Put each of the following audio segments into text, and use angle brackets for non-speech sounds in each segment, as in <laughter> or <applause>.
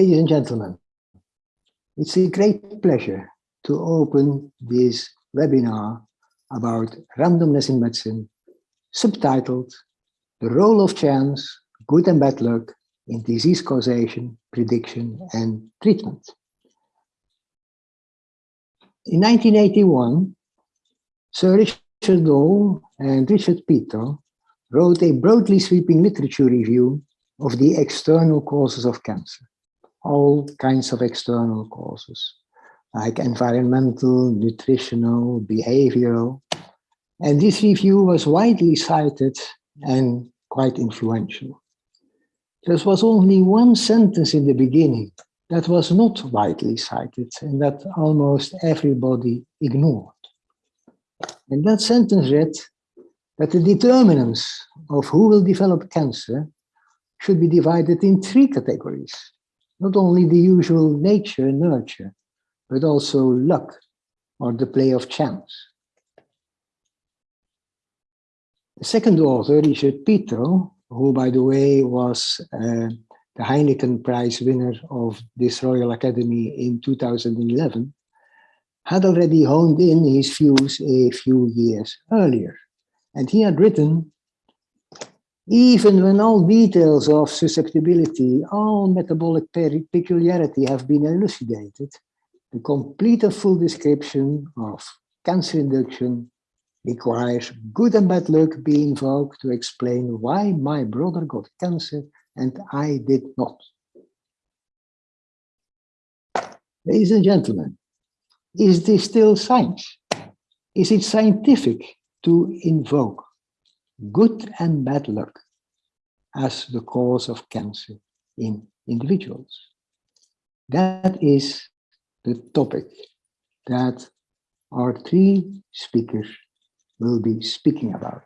Ladies and gentlemen, it's a great pleasure to open this webinar about randomness in medicine, subtitled The Role of Chance, Good and Bad Luck in Disease Causation, Prediction and Treatment. In 1981, Sir Richard Doll and Richard Peto wrote a broadly sweeping literature review of the external causes of cancer, all kinds of external causes, like environmental, nutritional, behavioral. And this review was widely cited and quite influential. There was only one sentence in the beginning that was not widely cited and that almost everybody ignored. And that sentence read that the determinants of who will develop cancer should be divided in three categories. Not only the usual nature and nurture, but also luck or the play of chance. The second author, Richard Peto, who by the way was uh, the Heineken Prize winner of this Royal Academy in 2011, had already honed in his views a few years earlier. And he had written, even when all details of susceptibility, all metabolic peculiarity have been elucidated, the complete and full description of cancer induction requires good and bad luck be invoked to explain why my brother got cancer and I did not. Ladies and gentlemen, is this still science? Is it scientific to invoke good and bad luck as the cause of cancer in individuals? That is the topic that our three speakers will be speaking about.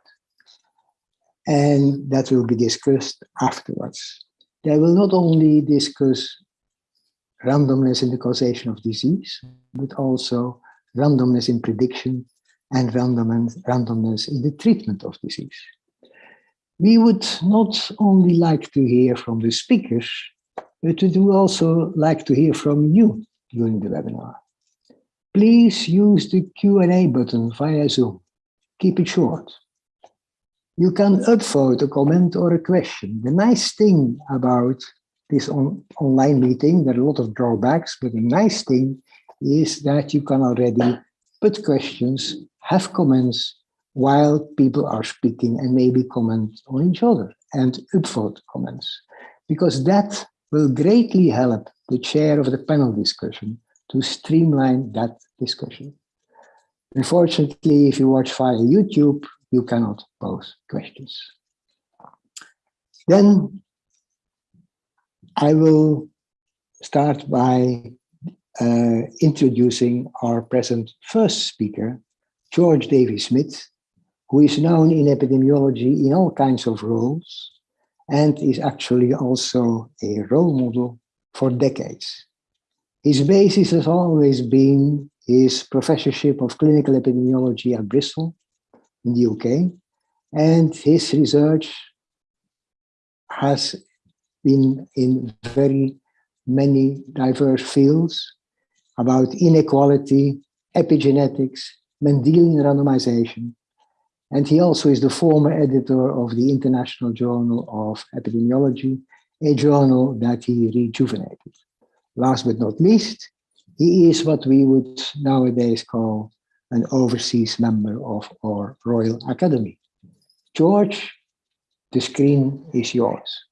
And that will be discussed afterwards. They will not only discuss randomness in the causation of disease, but also randomness in prediction and randomness, in the treatment of disease. We would not only like to hear from the speakers, but we would also like to hear from you during the webinar. Please use the Q&A button via Zoom. Keep it short. You can upvote a comment or a question. The nice thing about this on, online meeting, there are a lot of drawbacks, but the nice thing is that you can already put questions, have comments while people are speaking and maybe comment on each other and upvote comments, because that will greatly help the chair of the panel discussion to streamline that discussion. Unfortunately, if you watch via YouTube, you cannot pose questions. Then I will start by uh, introducing our present first speaker, George Davey Smith, who is known in epidemiology in all kinds of roles and is actually also a role model for decades. His basis has always been his professorship of clinical epidemiology at Bristol in the UK, and his research has been in very many diverse fields about inequality, epigenetics, Mendelian randomization, and he also is the former editor of the International Journal of Epidemiology, a journal that he rejuvenated. Last but not least, he is what we would nowadays call an overseas member of our Royal Academy. George, the screen is yours.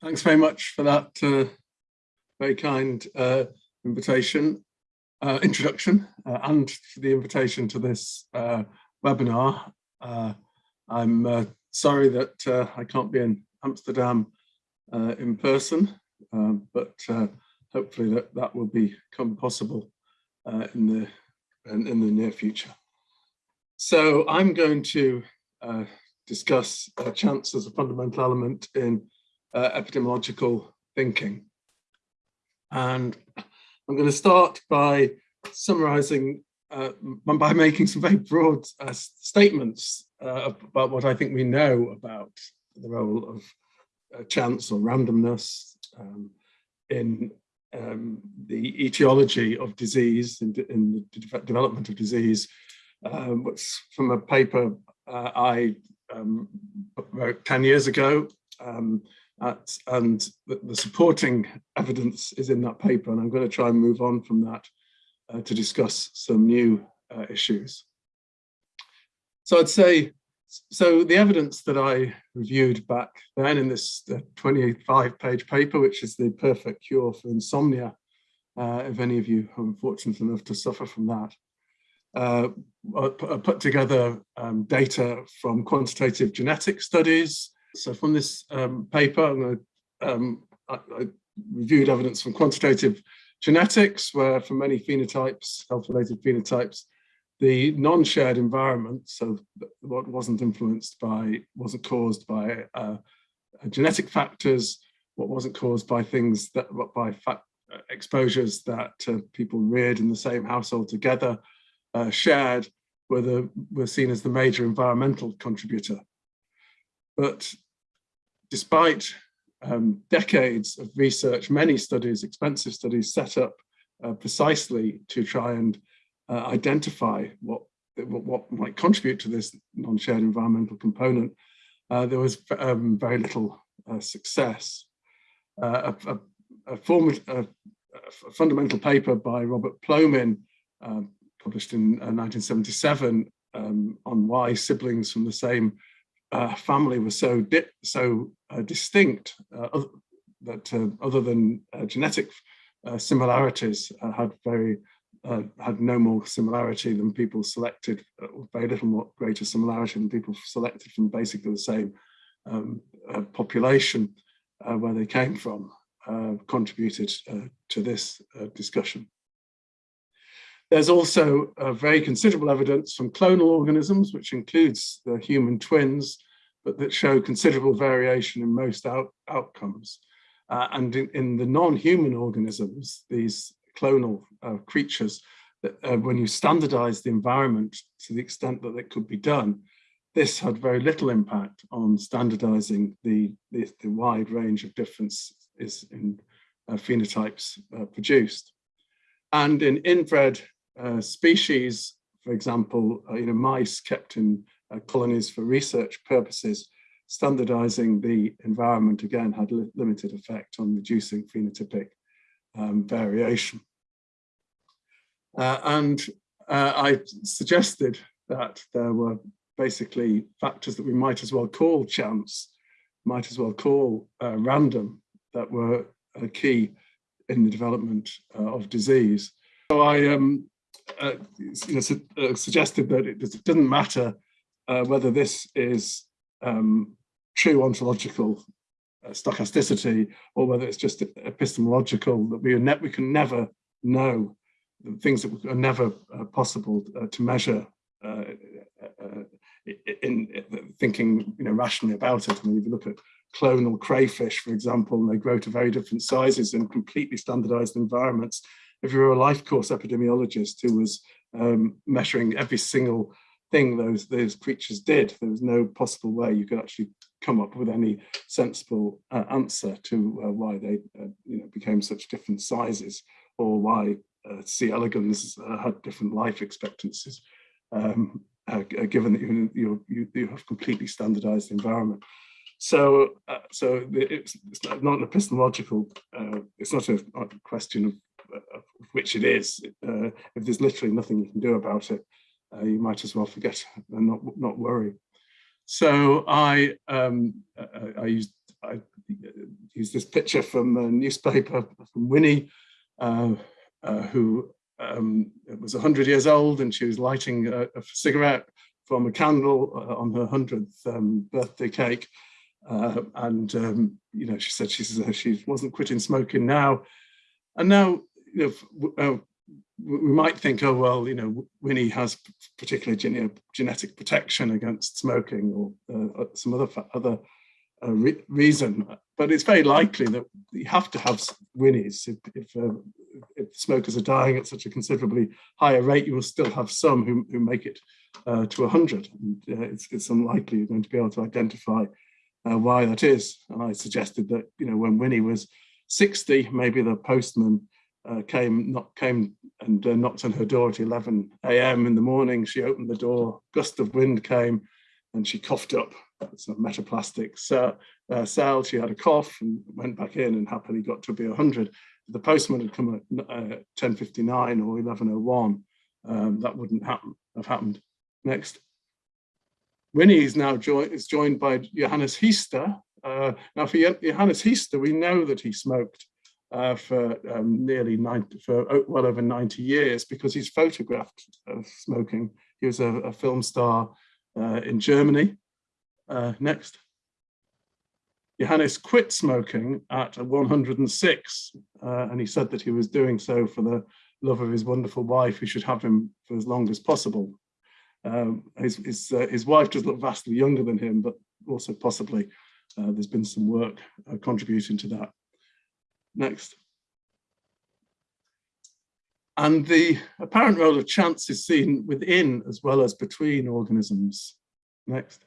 Thanks very much for that uh, very kind uh, invitation, uh, introduction, uh, and for the invitation to this uh, webinar. Uh, I'm sorry that I can't be in Amsterdam uh, in person, um, but uh, hopefully that, that will become possible uh, in, the, in, in, the near future. So I'm going to uh, discuss chance as a fundamental element in uh, epidemiological thinking. And I'm going to start by summarizing uh, by making some very broad uh, statements uh, about what I think we know about the role of uh, chance or randomness um, in um, the etiology of disease, in, in the de development of disease, um, which from a paper uh, I um, wrote 10 years ago. Um, at, and the, the, supporting evidence is in that paper, and I'm going to try and move on from that uh, to discuss some new uh, issues. So I'd say, so the evidence that I reviewed back then in this 25 page paper, which is the perfect cure for insomnia, uh, if any of you are fortunate enough to suffer from that, uh, I put together um, data from quantitative genetic studies. So from this um, paper, um, I, I, reviewed evidence from quantitative genetics, where for many phenotypes, health-related phenotypes, the non-shared environment, so what wasn't influenced by, wasn't caused by uh, genetic factors, what wasn't caused by things that, by exposures that uh, people reared in the same household together, uh, shared were, the, were seen as the major environmental contributor. But despite um, decades of research, many studies, expensive studies set up uh, precisely to try and uh, identify what, what, might contribute to this non-shared environmental component, uh, there was um, very little uh, success. Uh, a, a, a, form, a, fundamental paper by Robert Plomin um, published in 1977 uh, um, on why siblings from the same uh, family was so so uh, distinct uh, that uh, other than uh, genetic similarities had very had no more similarity than people selected, very little more greater similarity than people selected from basically the same um, population where they came from, contributed to this discussion. There's also uh, very considerable evidence from clonal organisms, which includes the human twins, but that show considerable variation in most out outcomes. Uh, and in, in the non-human organisms, these clonal uh, creatures, uh, when you standardize the environment to the extent that it could be done, this had very little impact on standardizing the, the, the wide range of differences in uh, phenotypes uh, produced. And in inbred uh, species, for example, uh, you know, mice kept in uh, colonies for research purposes, standardizing the environment again had li limited effect on reducing phenotypic um, variation. Uh, and uh, I suggested that there were basically factors that we might as well call chance, might as well call random, that were key in the development of disease. So I um, uh, you know, su uh, suggested that it, doesn't matter uh, whether this is um, true ontological uh, stochasticity or whether it's just epistemological, that we, we can never know things that are never uh, possible uh, to measure in, in, thinking you know, rationally about it. I mean, if you look at clonal crayfish, for example, and they grow to very different sizes in completely standardized environments, if you were a life course epidemiologist who was um, measuring every single thing those those creatures did, there was no possible way you could actually come up with any sensible uh, answer to uh, why they uh, you know became such different sizes or why uh, C. elegans uh, had different life expectancies. Um, uh, given that you, you, you have completely standardized environment. So, uh, so it's, it's, not an epistemological, uh, it's not a, question of which it is, uh, if there's literally nothing you can do about it, uh, you might as well forget <laughs> and not not worry. So I um, I, I used I used this picture from a newspaper from Winnie, uh, uh who um, was 100 years old and she was lighting a, a cigarette from a candle uh, on her 100th um, birthday cake. Uh, and um, you know, she said she she wasn't quitting smoking now, and now you know, uh, we might think, oh, well, you know, Winnie has particular gene genetic protection against smoking or uh, uh some other other uh, re reason, but it's very likely that you have to have Winnies. If, if, uh, if, smokers are dying at such a considerably higher rate, you will still have some who, who make it uh, to 100. And, it's, it's unlikely you're going to be able to identify why that is. And I suggested that, you know, when Winnie was 60, maybe the postman uh, came not came and uh, knocked on her door at 11 a.m. in the morning. She opened the door, gust of wind came, and she coughed up some metaplastic cell, uh, cell. She had a cough and went back in and happily got to be 100. If the postman had come at uh, 10.59 or 11.01, um, that wouldn't happen, have happened. Next. Winnie is now joined is joined by Johannes Heesters. Uh, now for Johannes Heesters, we know that he smoked uh, for um, nearly 90, for oh, well over 90 years because he's photographed uh, smoking. He was a, a film star uh, in Germany. Uh, next. Johannes quit smoking at 106 uh, and he said that he was doing so for the love of his wonderful wife who should have him for as long as possible. Um, his, his, uh, his wife does look vastly younger than him, but also possibly there's been some work contributing to that. Next. And the apparent role of chance is seen within as well as between organisms. Next.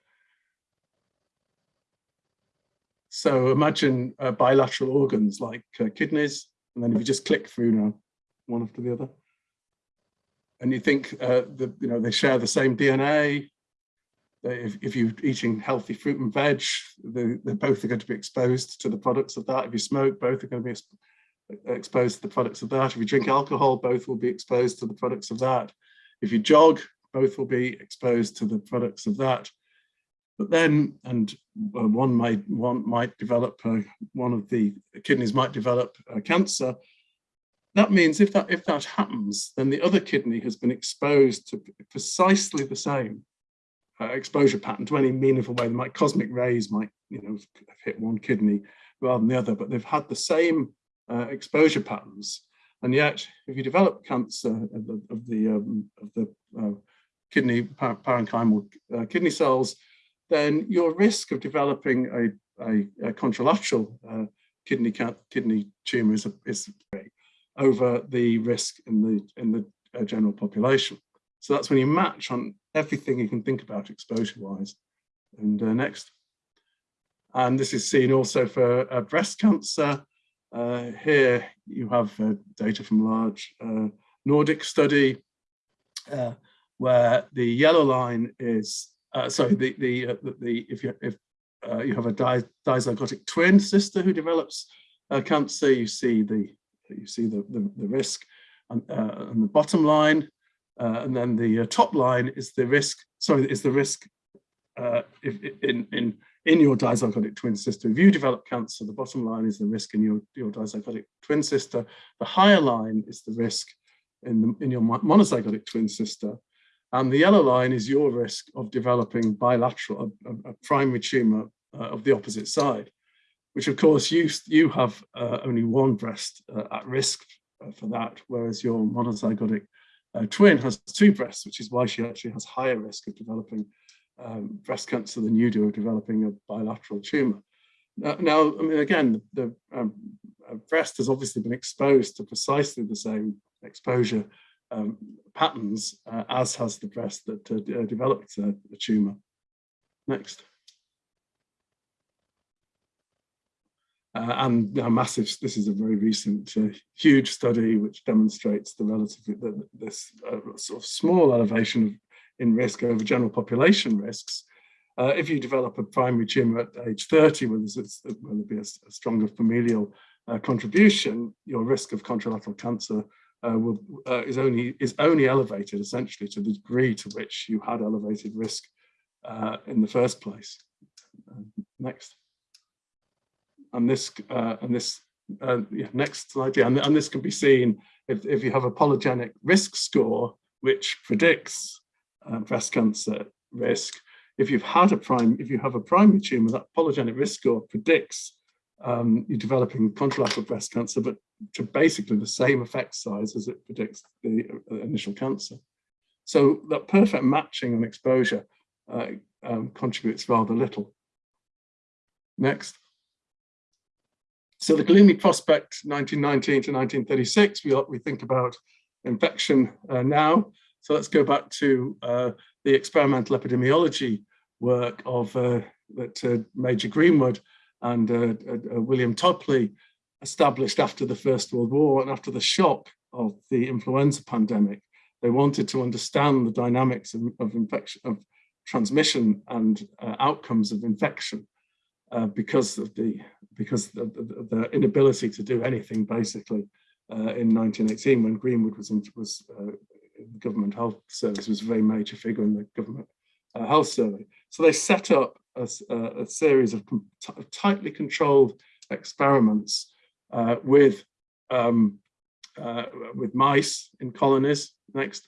So imagine uh, bilateral organs like uh, kidneys, and then if you just click through now, one after the other, and you think uh, that you know they share the same DNA, if, if you're eating healthy fruit and veg, they, they both are going to be exposed to the products of that. If you smoke, both are going to be exposed to the products of that. If you drink alcohol, both will be exposed to the products of that. If you jog, both will be exposed to the products of that. But then, and uh, one might one might develop uh, one of the kidneys might develop uh, cancer. That means if that if that happens, then the other kidney has been exposed to precisely the same uh, exposure pattern to any meaningful way. Might cosmic rays might you know hit one kidney rather than the other, but they've had the same uh, exposure patterns. And yet, if you develop cancer of the of the, um, of the uh, kidney parenchymal uh, kidney cells, then your risk of developing a, a, a contralateral uh, kidney kidney tumor is, is over the risk in the in the uh, general population. So that's when you match on everything you can think about exposure-wise. And uh, next. And this is seen also for uh, breast cancer. Uh, here you have uh, data from a large uh, Nordic study uh, where the yellow line is, sorry, the, the, the, the, if you, if you have a di dizygotic twin sister who develops cancer, you see the, you see the, the, the risk. And, and the bottom line uh, and then the uh, top line is the risk, sorry, is the risk uh, if, in, in, in your dizygotic twin sister. If you develop cancer, the bottom line is the risk in your, your dizygotic twin sister. The higher line is the risk in, the, in your monozygotic twin sister. And the yellow line is your risk of developing bilateral, a, a primary tumor uh, of the opposite side, which of course you, you have uh, only one breast uh, at risk for that, whereas your monozygotic uh, twin has two breasts, which is why she actually has higher risk of developing um, breast cancer than you do of developing a bilateral tumor. Now, now I mean, again, the, um, uh, breast has obviously been exposed to precisely the same exposure um, patterns uh, as has the breast that uh, developed the tumor. Next. Uh, and a massive, this is a very recent, uh, huge study which demonstrates the relative, the, this uh, sort of small elevation in risk over general population risks. Uh, if you develop a primary tumor at age 30, where there's, where there be a, a stronger familial uh, contribution, your risk of contralateral cancer uh, will, is only is only elevated essentially to the degree to which you had elevated risk in the first place. next and this uh, and this uh, yeah, next slide yeah and, and, this can be seen if, if you have a polygenic risk score which predicts uh, breast cancer risk. If you've had a prime if you have a primary tumor that polygenic risk score predicts um, you're developing contralateral breast cancer but to basically the same effect size as it predicts the uh, initial cancer. So that perfect matching and exposure uh, um, contributes rather little. Next so the gloomy prospect 1919 to 1936, we, we think about infection uh, now. So let's go back to uh, the experimental epidemiology work of uh, that uh, Major Greenwood and uh, uh, William Topley established after the First World War and after the shock of the influenza pandemic. They wanted to understand the dynamics of, of infection, of transmission and outcomes of infection uh, because of the because of the, the, inability to do anything basically uh, in 1918 when Greenwood was in, was uh, government health service was a very major figure in the government uh, health survey. So they set up a, a series of tightly controlled experiments uh, with um, with mice in colonies. Next.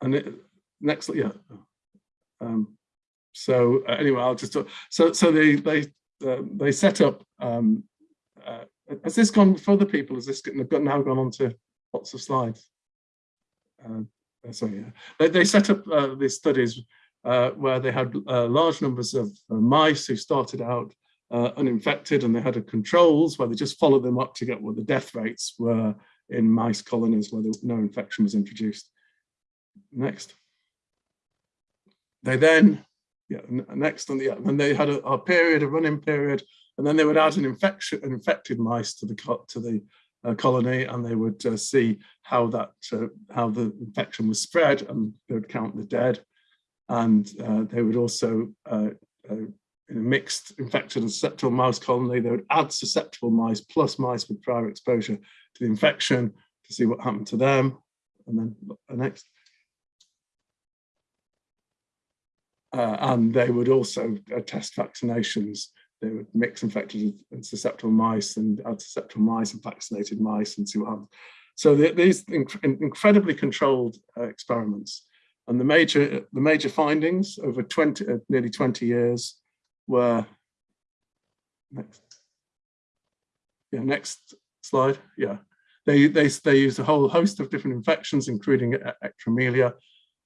And it, next, yeah. Um, so uh, anyway, I'll just talk. So so they they uh, they set up. Um, uh, has this gone for other people? Has this now gone on to lots of slides? Uh, uh sorry, yeah. They, they set up uh, these studies where they had large numbers of mice who started out uninfected, and they had a controls where they just followed them up to get what the death rates were in mice colonies where no infection was introduced. Next. They then, yeah, next on the, yeah, and they had a, a, period, a running period, and then they would add an infection, infected mice to the to the uh, colony, and they would uh, see how that uh, how the infection was spread, and they would count the dead, and uh, they would also uh, uh, in a mixed infected and susceptible mouse colony, they would add susceptible mice plus mice with prior exposure to the infection to see what happened to them. And then next. Uh, and they would also uh, test vaccinations. They would mix infected and susceptible mice and add susceptible mice and vaccinated mice and see what happens. So the, these inc incredibly controlled uh, experiments. And the major, the major findings over 20, uh, nearly 20 years were, next, yeah, next slide, yeah. They, they, they used a whole host of different infections, including ectromelia,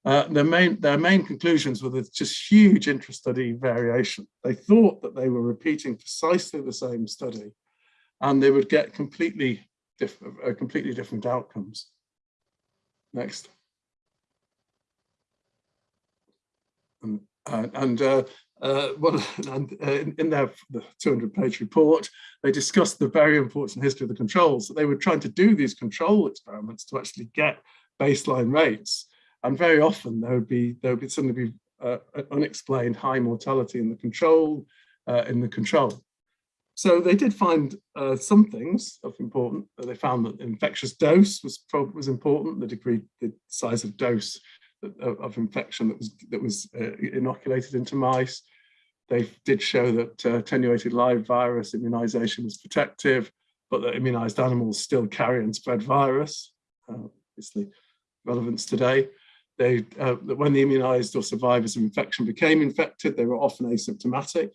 uh, their main their main conclusions were there's just huge intra-study variation. They thought that they were repeating precisely the same study, and they would get completely different, uh, completely different outcomes. Next. And, uh, and uh, uh, well, <laughs> and, uh, in, in their 200-page report, they discussed the very important history of the controls. That they were trying to do these control experiments to actually get baseline rates and very often there would be there would suddenly be uh, unexplained high mortality in the control uh, in the control. So they did find uh, some things of important. They found that infectious dose was was important, the degree, the size of dose of, of infection that was that was uh, inoculated into mice. They did show that uh, attenuated live virus immunization was protective, but that immunized animals still carry and spread virus. Uh, obviously, relevance today. They, uh, when the immunized or survivors of infection became infected, they were often asymptomatic.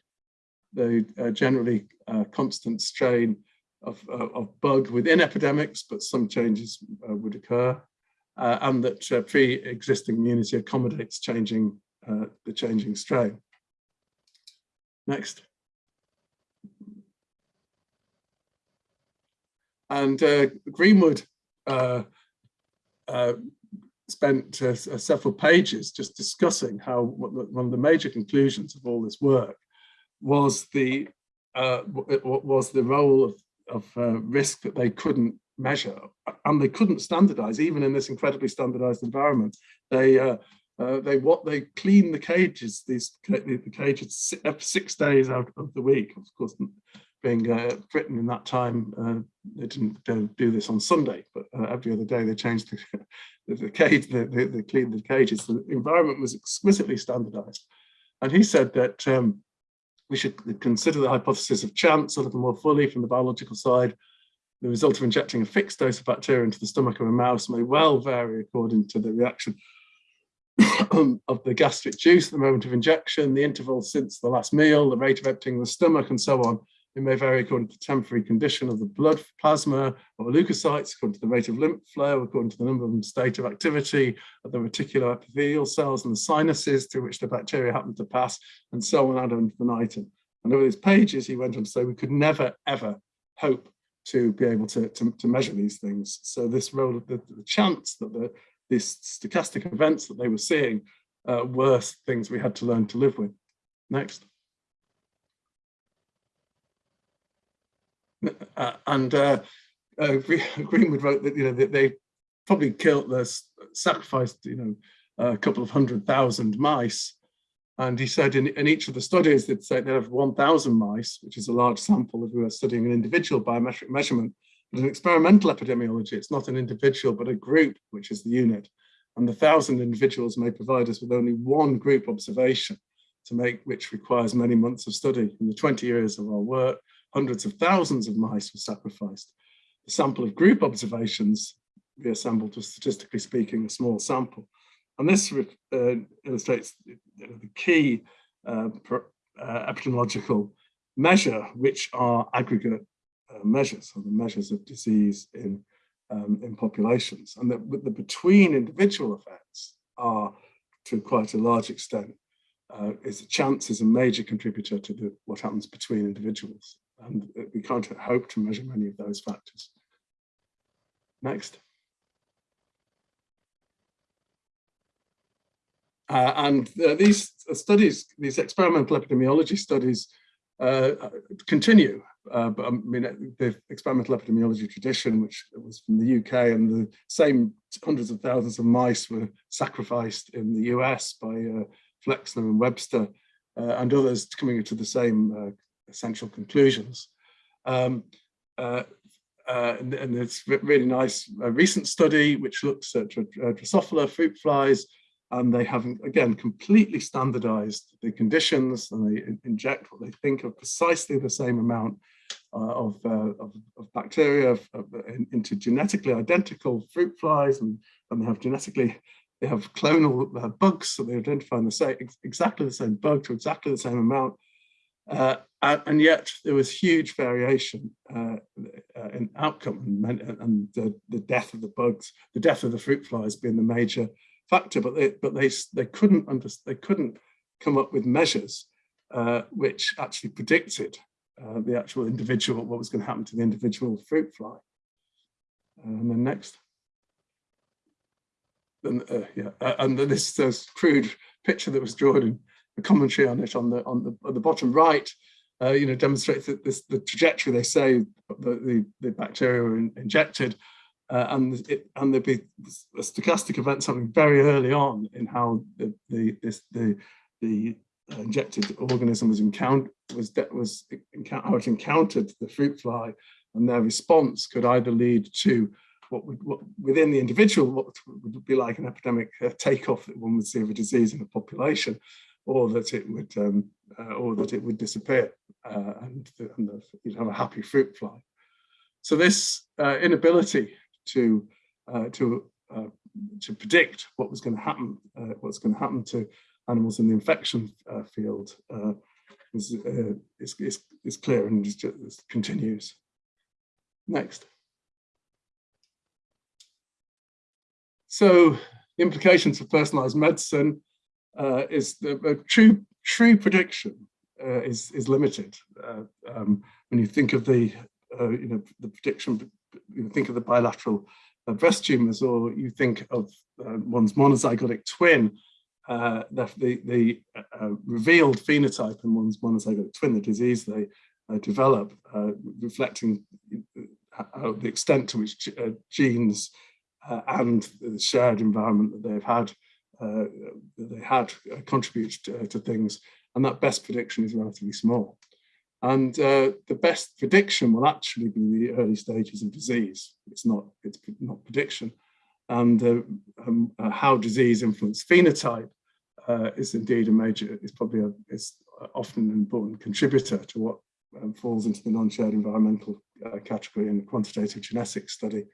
They uh, generally uh, constant strain of, uh, of bug within epidemics, but some changes uh, would occur. Uh, and that pre-existing immunity accommodates changing the changing strain. Next. And Greenwood spent uh, uh, several pages just discussing how one of the major conclusions of all this work was the uh, was the role of, of uh, risk that they couldn't measure and they couldn't standardize even in this incredibly standardized environment. They uh, uh, they what they clean the cages these the cages six days out of the week of course being uh, Britain in that time, uh, they didn't do this on Sunday, but uh, every other day they changed the, <laughs> the, the cage, the, the, the cleaned the cages. The environment was exquisitely standardized. And he said that um, we should consider the hypothesis of chance a little more fully from the biological side. The result of injecting a fixed dose of bacteria into the stomach of a mouse may well vary according to the reaction <coughs> of the gastric juice at the moment of injection, the interval since the last meal, the rate of emptying the stomach, and so on. It may vary according to the temporary condition of the blood plasma or leukocytes, according to the rate of lymph flow, according to the number and state of activity of the reticuloendothelial cells and the sinuses through which the bacteria happen to pass, and so on ad infinitum. And over these pages, he went on to say we could never, ever hope to be able to, to, to measure these things. So this role of the, the chance that the, these stochastic events that they were seeing uh, were things we had to learn to live with. Next. And uh, uh, Greenwood wrote that you know that they probably killed, this, sacrificed you know a couple of hundred thousand mice, and he said in, in each of the studies they'd say they have 1,000 mice, which is a large sample if we were studying an individual biometric measurement. But in experimental epidemiology, it's not an individual but a group, which is the unit, and the thousand individuals may provide us with only one group observation to make which requires many months of study. In the 20 years of our work, hundreds of thousands of mice were sacrificed. The sample of group observations reassembled was statistically speaking a small sample. And this uh, illustrates the key uh, uh, epidemiological measure, which are aggregate uh, measures, or the measures of disease in, um, in populations. And that the between individual effects are, to quite a large extent, uh, is chance is a major contributor to the, what happens between individuals and we can't hope to measure many of those factors. Next. Uh, and uh, these studies, these experimental epidemiology studies uh, continue. Uh, but I mean, the experimental epidemiology tradition, which was from the UK, and the same hundreds of thousands of mice were sacrificed in the US by uh, Flexner and Webster uh, and others coming to the same essential conclusions. Um, uh, uh, and, and, it's really nice a recent study which looks at Drosophila fruit flies and they have again completely standardized the conditions and they inject what they think of precisely the same amount uh, of, uh, of, of, bacteria of, into genetically identical fruit flies and, and they have genetically they have clonal uh, bugs so they identify the same exactly the same bug to exactly the same amount uh, and yet there was huge variation uh, uh, in outcome and, and the, the, death of the bugs, the death of the fruit flies being the major factor, but they, but they, they couldn't they couldn't come up with measures uh, which actually predicted uh, the actual individual, what was going to happen to the individual fruit fly. And then next. And, uh, yeah, and this, this crude picture that was drawn in the commentary on it on the on the, on the bottom right, uh, you know, demonstrates that this the trajectory they say the the, the bacteria were in, injected, uh, and it and there'd be a stochastic event something very early on in how the the this the the injected organism was encountered was was how it encountered the fruit fly, and their response could either lead to what would what, within the individual what would be like an epidemic uh, takeoff that one would see of a disease in a population, or that it would um, uh, or that it would disappear uh, and, and the, you'd have a happy fruit fly. So this uh, inability to uh, to uh, to predict what was going to happen, uh, what's going to happen to animals in the infection field is, is, is, is, clear and just, just continues. Next. So the implications for personalized medicine uh, is the uh, true true prediction uh, is is limited. Uh, um, when you think of the uh, you know the prediction, you think of the bilateral uh, breast tumors, or you think of one's monozygotic twin, the the, the revealed phenotype in one's monozygotic twin, the disease they develop, reflecting the extent to which genes and the shared environment that they've had uh, they had uh, contributed to, to, things, and that best prediction is relatively small. And uh, the best prediction will actually be the early stages of disease. It's not, it's not prediction. And uh, um, uh, how disease influences phenotype uh, is indeed a major, is probably a, is often an important contributor to what um, falls into the non-shared environmental category in a quantitative genetics study.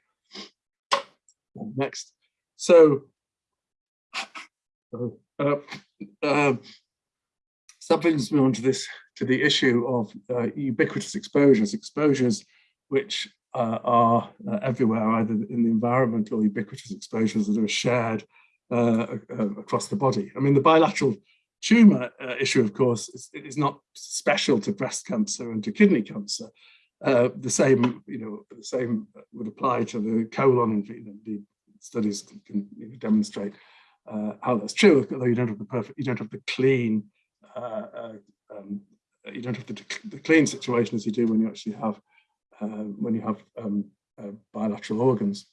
Next. So uh, uh, that brings me on to this, to the issue of uh, ubiquitous exposures, exposures which uh, are uh, everywhere, either in the environment or ubiquitous exposures that are shared uh, across the body. I mean, the bilateral tumor issue, of course, is, is, not special to breast cancer and to kidney cancer. the same, you know, the same would apply to the colon. Know, the studies can you know, demonstrate uh, how that's true, although you don't have the perfect, you don't have the clean uh, uh, um, you don't have the, the clean situation as you do when you actually have uh, when you have um, uh, bilateral organs.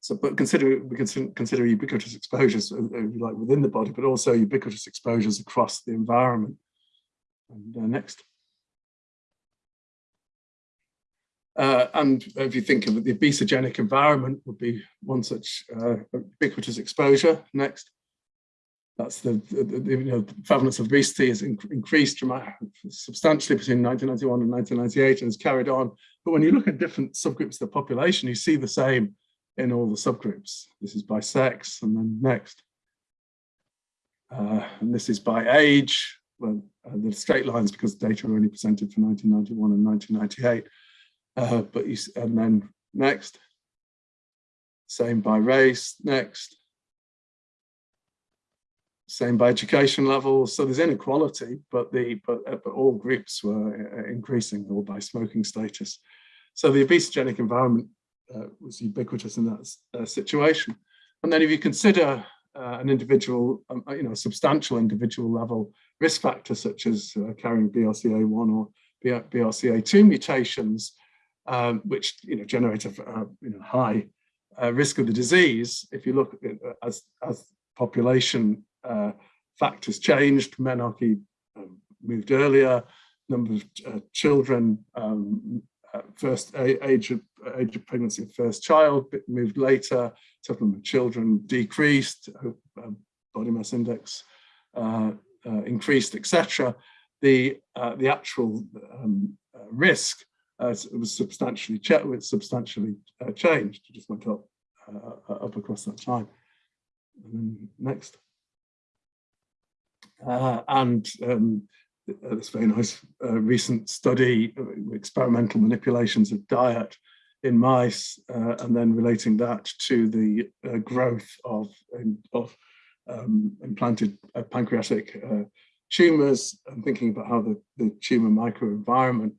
So, but consider we can consider ubiquitous exposures, like within the body, but also ubiquitous exposures across the environment. And next. Uh, and if you think of it, the obesogenic environment would be one such uh, ubiquitous exposure. Next. That's the, the, the you know, prevalence of obesity has in, increased substantially between 1991 and 1998 and has carried on. But when you look at different subgroups of the population, you see the same in all the subgroups. This is by sex and then next. Uh, and this is by age. Well, uh, the straight lines because data are only presented for 1991 and 1998. Uh, but you, and then next. Same by race, next. Same by education level. So there's inequality, but the but, uh, but all groups were uh, increasing, or by smoking status. So the obesogenic environment uh, was ubiquitous in that uh, situation. And then if you consider uh, an individual, um, you know, substantial individual level risk factor such as carrying BRCA1 or BRCA2 mutations, um, which you know generate a, a you know, high uh, risk of the disease. If you look at, as as population uh, factors changed, menarche um, moved earlier, number of uh, children um, first age of age of pregnancy of first child moved later, total of children decreased, uh, body mass index uh, uh, increased, etc. The uh, the actual um, uh, uh, was substantially substantially changed. It just went up up across that time. And then next. and um, uh, this very nice uh, recent study, uh, experimental manipulations of diet in mice, uh, and then relating that to the uh, growth of, of um, implanted uh, pancreatic tumors, and thinking about how the, the tumor microenvironment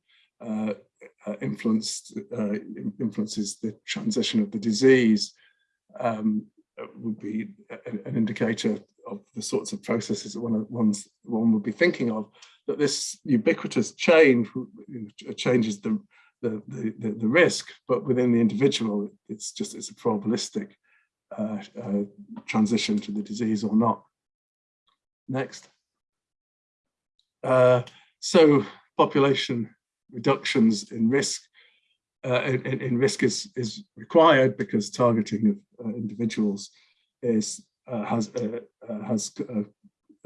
influenced, influences the transition of the disease, um, would be an indicator of the sorts of processes that one, one's, one would be thinking of that this ubiquitous change changes the, the, the, the, risk, but within the individual, it's just it's a probabilistic uh, uh, transition to the disease or not. Next. Uh, so population reductions in risk uh, in, in, risk is, is required because targeting of uh, individuals is uh, has has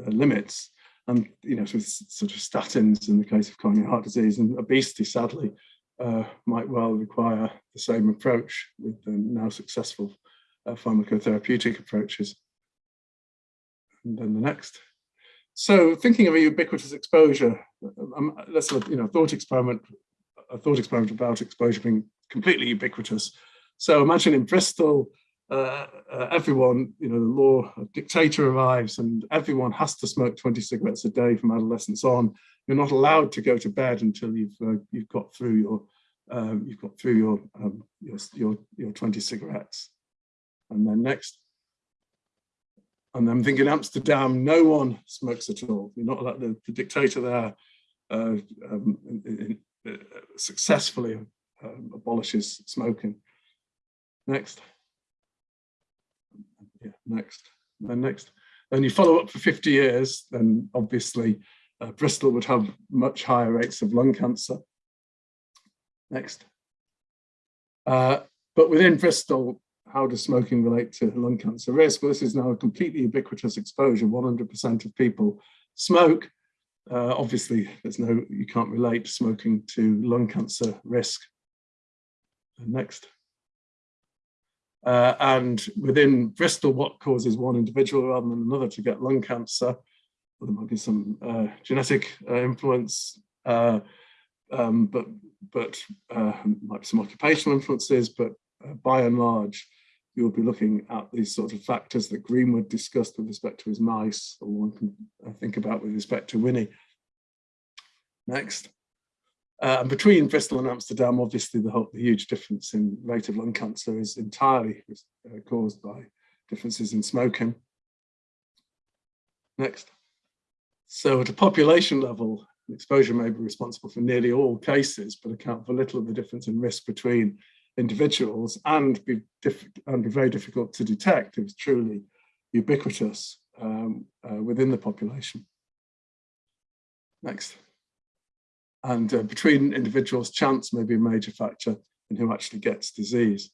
limits. And you know sort of statins in the case of coronary heart disease and obesity sadly uh, might well require the same approach with the now successful uh, pharmacotherapeutic approaches. And then the next so thinking of a ubiquitous exposure um, have a you know thought experiment a thought experiment about exposure being completely ubiquitous so imagine in bristol uh, uh, everyone, you know, the law dictator arrives and everyone has to smoke 20 cigarettes a day from adolescence on. You're not allowed to go to bed until you've uh, you've got through your um, you've got through your, um, your your your 20 cigarettes. And then next. And I'm thinking Amsterdam, no one smokes at all. You're not like the, the dictator there uh, um, in, in, uh, successfully um, abolishes smoking. Next yeah, next, then next. Then you follow up for 50 years, then obviously uh, Bristol would have much higher rates of lung cancer. Next. Uh, but within Bristol, how does smoking relate to lung cancer risk? Well, this is now a completely ubiquitous exposure. 100% of people smoke. Uh, obviously, there's no, you can't relate smoking to lung cancer risk. Next. Uh, and within Bristol, what causes one individual rather than another to get lung cancer? Well, there might be some uh, genetic uh, influence, uh, um, but but uh, might be some occupational influences. But uh, by and large, you'll be looking at these sort of factors that Greenwood discussed with respect to his mice, or one can think about with respect to Winnie. Next. Uh, and between Bristol and Amsterdam, obviously the, whole, the, huge difference in rate of lung cancer is entirely uh, caused by differences in smoking. Next. So at a population level, exposure may be responsible for nearly all cases, but account for little of the difference in risk between individuals and be, and be very difficult to detect if it's truly ubiquitous um, uh, within the population. Next. And uh, between individuals, chance may be a major factor in who actually gets disease.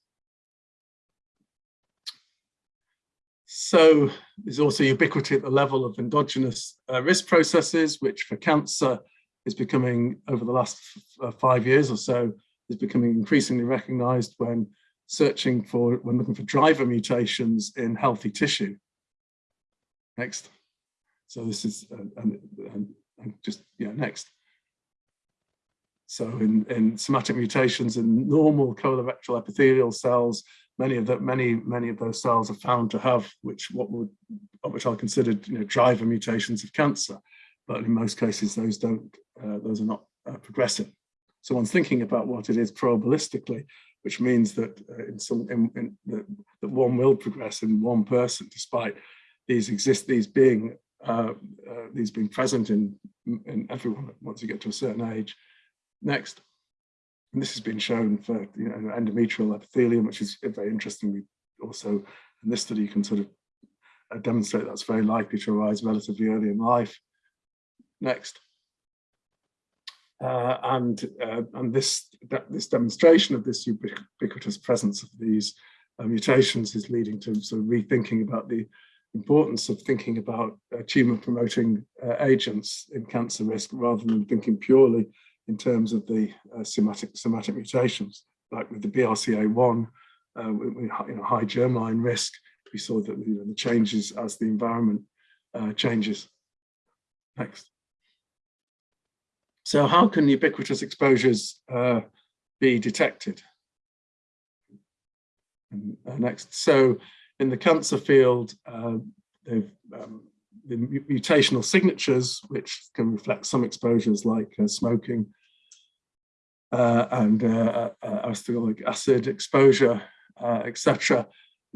So there's also ubiquity at the level of endogenous uh, risk processes, which for cancer is becoming, over the last uh, five years or so, is becoming increasingly recognized when searching for, when looking for driver mutations in healthy tissue. Next. So this is, uh, and, just, yeah, next. So in, in somatic mutations in normal colorectal epithelial cells, many of that many many of those cells are found to have which what would which are considered you know driver mutations of cancer, but in most cases those don't uh, those are not uh, progressive. So one's thinking about what it is probabilistically, which means that uh, in some in, in, that, that one will progress in one person, despite these exist these being uh, uh, these being present in in everyone once you get to a certain age. Next. And this has been shown for you know, endometrial epithelium, which is very interesting. also in this study, you can sort of uh, demonstrate that's very likely to arise relatively early in life. Next. Uh, and uh, and this this demonstration of this ubiquitous presence of these uh, mutations is leading to sort of rethinking about the importance of thinking about uh, tumor promoting uh, agents in cancer risk rather than thinking purely in terms of the uh, somatic, somatic mutations, like with the BRCA1, uh, with, you know, high germline risk, we saw that you know, the changes as the environment changes. Next. So how can ubiquitous exposures uh, be detected? And, uh, next. So in the cancer field, uh, um, the mutational signatures, which can reflect some exposures like uh, smoking uh, and uh, uh, acid exposure, etc.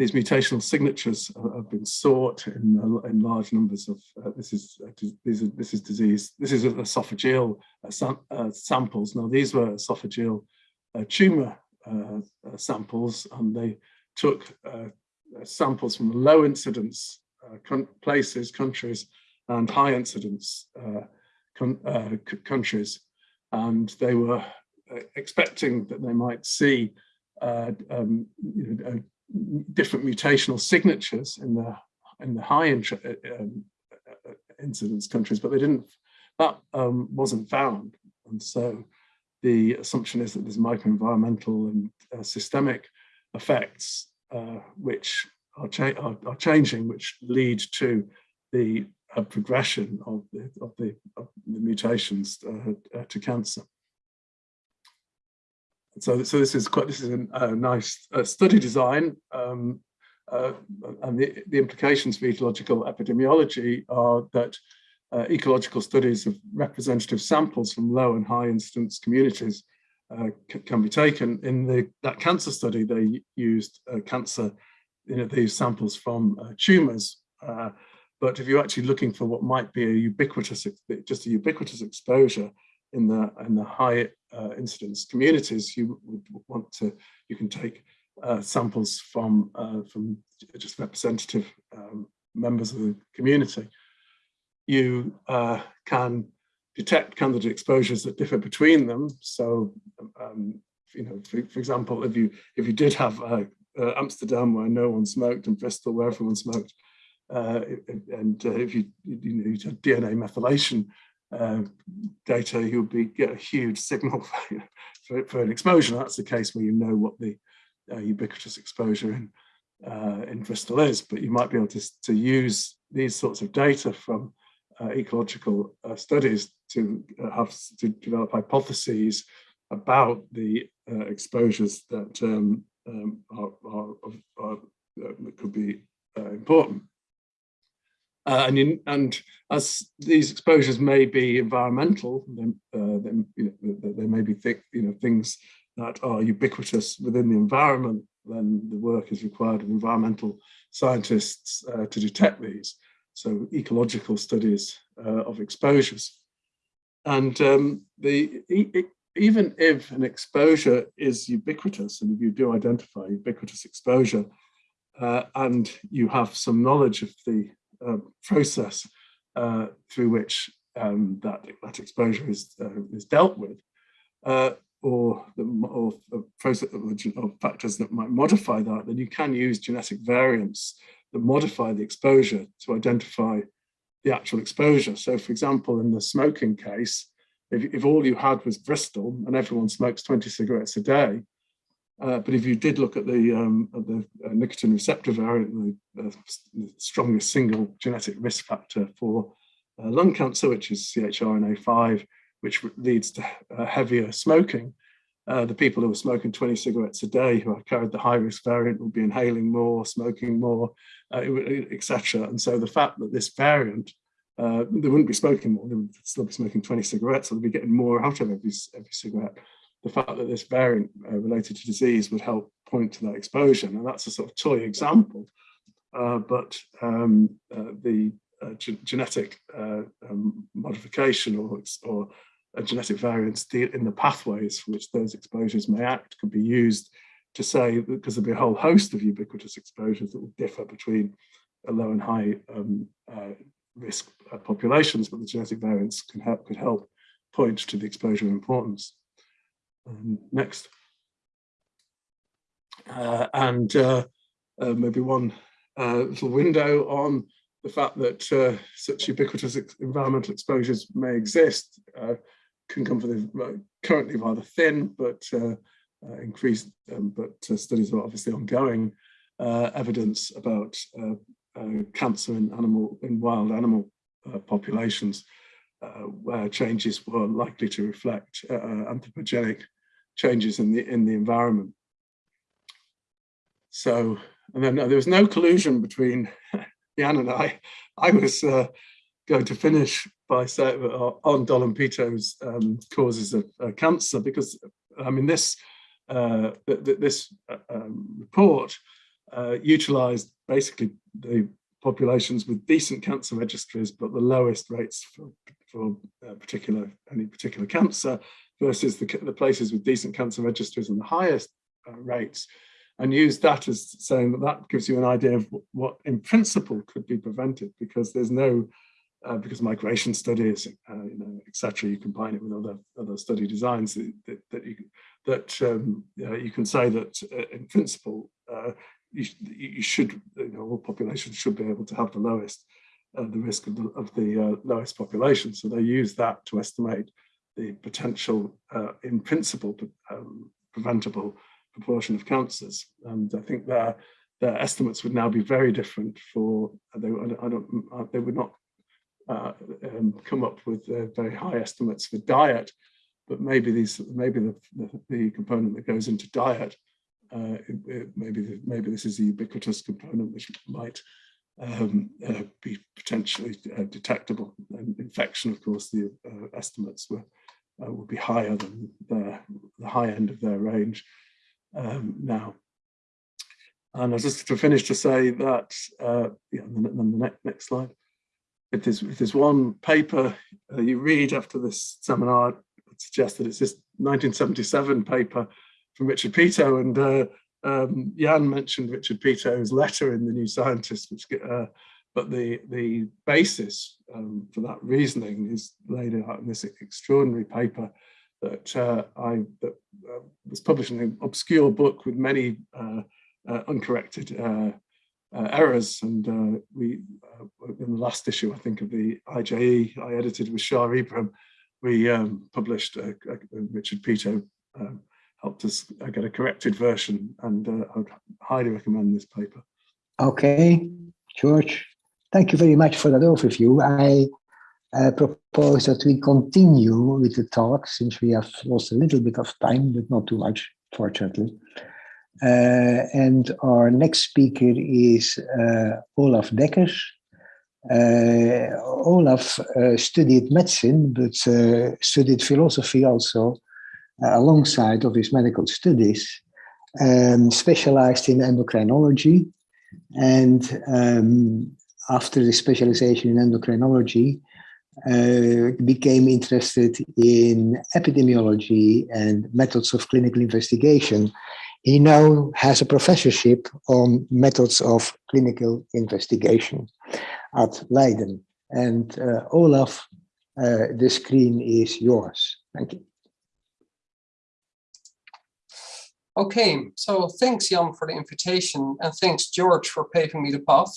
These mutational signatures have been sought in, uh, in large numbers of uh, this is uh, these are, this is disease. This is esophageal sam samples. Now these were esophageal tumor samples, and they took samples from low incidence uh, places, countries, and high incidence uh, uh, countries. And they were expecting that they might see um, you know, different mutational signatures in the in the high um, incidence countries, but they didn't. That um, wasn't found, and so the assumption is that there's microenvironmental and uh, systemic effects uh, which are, cha are, are, changing, which lead to the uh, progression of the, of the, of the mutations uh, uh, to cancer. So, so this is quite this is a, a nice uh, study design, um, uh, and the, the implications for ecological epidemiology are that uh, ecological studies of representative samples from low and high incidence communities can be taken. In the that cancer study, they used cancer you know, these samples from uh, tumors. Uh, but if you're actually looking for what might be a ubiquitous, just a ubiquitous exposure in the in the high uh, incidence communities, you would want to, you can take uh, samples from uh, from just representative um, members of the community. You uh, can detect candidate exposures that differ between them. So, um, you know, for, for, example, if you if you did have uh, Amsterdam where no one smoked and Bristol where everyone smoked. Uh, and uh, if you, you, know, you had DNA methylation uh, data, you'll be get a huge signal <laughs> for, for, for, an exposure. That's the case where you know what the uh, ubiquitous exposure in uh, in Bristol is, but you might be able to, to use these sorts of data from ecological studies to have to develop hypotheses about the exposures that um, um, are, are, are, uh, could be uh, important. Uh, and, in, and as these exposures may be environmental, then, uh, then you know, they may be thick, you know, things that are ubiquitous within the environment, then the work is required of environmental scientists uh, to detect these. So ecological studies uh, of exposures. And um, the, even if an exposure is ubiquitous, and if you do identify ubiquitous exposure, uh, and you have some knowledge of the uh, process uh, through which um, that, that exposure is, uh, is dealt with, uh, or, the, or, process, or factors that might modify that, then you can use genetic variants that modify the exposure to identify the actual exposure. So for example, in the smoking case, if, if all you had was Bristol and everyone smokes 20 cigarettes a day, uh, but if you did look at the, um, at the uh, nicotine receptor variant, the, uh, the, strongest single genetic risk factor for uh, lung cancer, which is CHRNA5, which leads to uh, heavier smoking, uh, the people who were smoking 20 cigarettes a day who carried the high risk variant would be inhaling more, smoking more, etc. And so the fact that this variant they wouldn't be smoking more, they would still be smoking 20 cigarettes, so they'd be getting more out of every, every cigarette. The fact that this variant uh, related to disease would help point to that exposure. Now that's a sort of toy example, uh, but um, uh, the uh, genetic uh, um, modification or, or genetic variants in the pathways for which those exposures may act could be used to say, because there'll be a whole host of ubiquitous exposures that will differ between a low and high um, uh, risk populations, but the genetic variants can help, could help point to the exposure importance. Um, next. Uh, and uh, uh maybe one uh, little window on the fact that uh, such ubiquitous ex environmental exposures may exist can come from the currently rather thin, but increased, um, but studies are obviously ongoing, evidence about uh, cancer in animal in wild animal uh, populations uh, changes were likely to reflect anthropogenic changes in the in the environment. So, and then there was no collusion between <laughs> Jan and I. I was uh, going to finish by saying uh, on Doll and Peto's um, causes of uh, cancer because I mean this uh, th th this um, report uh, utilized basically the populations with decent cancer registries, but the lowest rates for, for uh, particular any particular cancer versus the, the, places with decent cancer registers and the highest uh, rates, and use that as saying that that gives you an idea of what in principle could be prevented because there's no uh, because migration studies, uh, you know, etc. You combine it with other other study designs that, that, that you that um, you can say that uh, in principle uh, you, you should, you know, all populations should be able to have the lowest, the risk of the, of the uh, lowest population. So they use that to estimate the potential, uh, in principle, um, preventable proportion of cancers. And I think their, their estimates would now be very different for, they, I don't, uh, they would not uh, um, come up with very high estimates for diet, but maybe these, maybe the, the, the component that goes into diet uh, it, it, maybe maybe this is a ubiquitous component which might um, uh, be potentially uh, detectable. And infection, of course, the uh, estimates were uh, would be higher than the, the high end of their range um, now. And I just to finish to say that, uh, yeah, then, the next, next slide. If there's, if there's one paper you read after this seminar, I'd suggest that it's this 1977 paper from Richard Peto and uh, um, Jan mentioned Richard Peto's letter in the New Scientist, which uh, but the the basis um, for that reasoning is laid out in this extraordinary paper that uh, I that uh, was published in an obscure book with many uh, uh, uncorrected errors, and we in the last issue I think of the IJE I edited with Shah Ebrahim, we um, published Richard Peto um, helped us get a corrected version and uh, I would highly recommend this paper. Okay, George, thank you very much for that overview. I uh, propose that we continue with the talk since we have lost a little bit of time, but not too much, fortunately. Uh, and our next speaker is uh, Olaf Dekkers. Uh, Olaf uh, studied medicine, but studied philosophy also alongside of his medical studies, um, specialized in endocrinology. And um, after the specialization in endocrinology, uh, became interested in epidemiology and methods of clinical investigation. He now has a professorship on methods of clinical investigation at Leiden. And uh, Olaf, uh, the screen is yours. Thank you. Okay, so thanks Jan for the invitation and thanks George for paving me the path.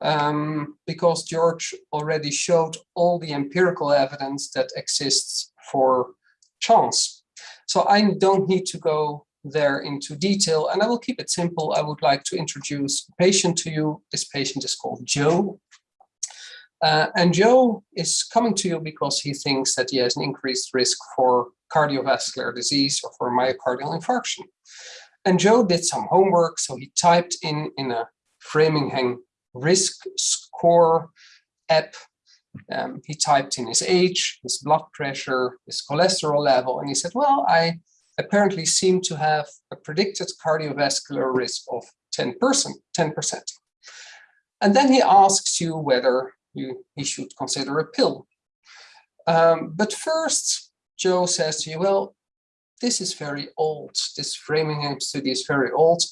Um, because George already showed all the empirical evidence that exists for chance. So I don't need to go there into detail and I will keep it simple. I would like to introduce a patient to you. This patient is called Joe. Uh, and Joe is coming to you because he thinks that he has an increased risk for cardiovascular disease or for myocardial infarction. And Joe did some homework, so he typed in in a Framingham risk score app. Um, he typed in his age, his blood pressure, his cholesterol level, and he said, well, I apparently seem to have a predicted cardiovascular risk of 10%. 10%. And then he asks you whether you, he should consider a pill. Um, but first, Joe says to you, well, this is very old. This Framingham study is very old.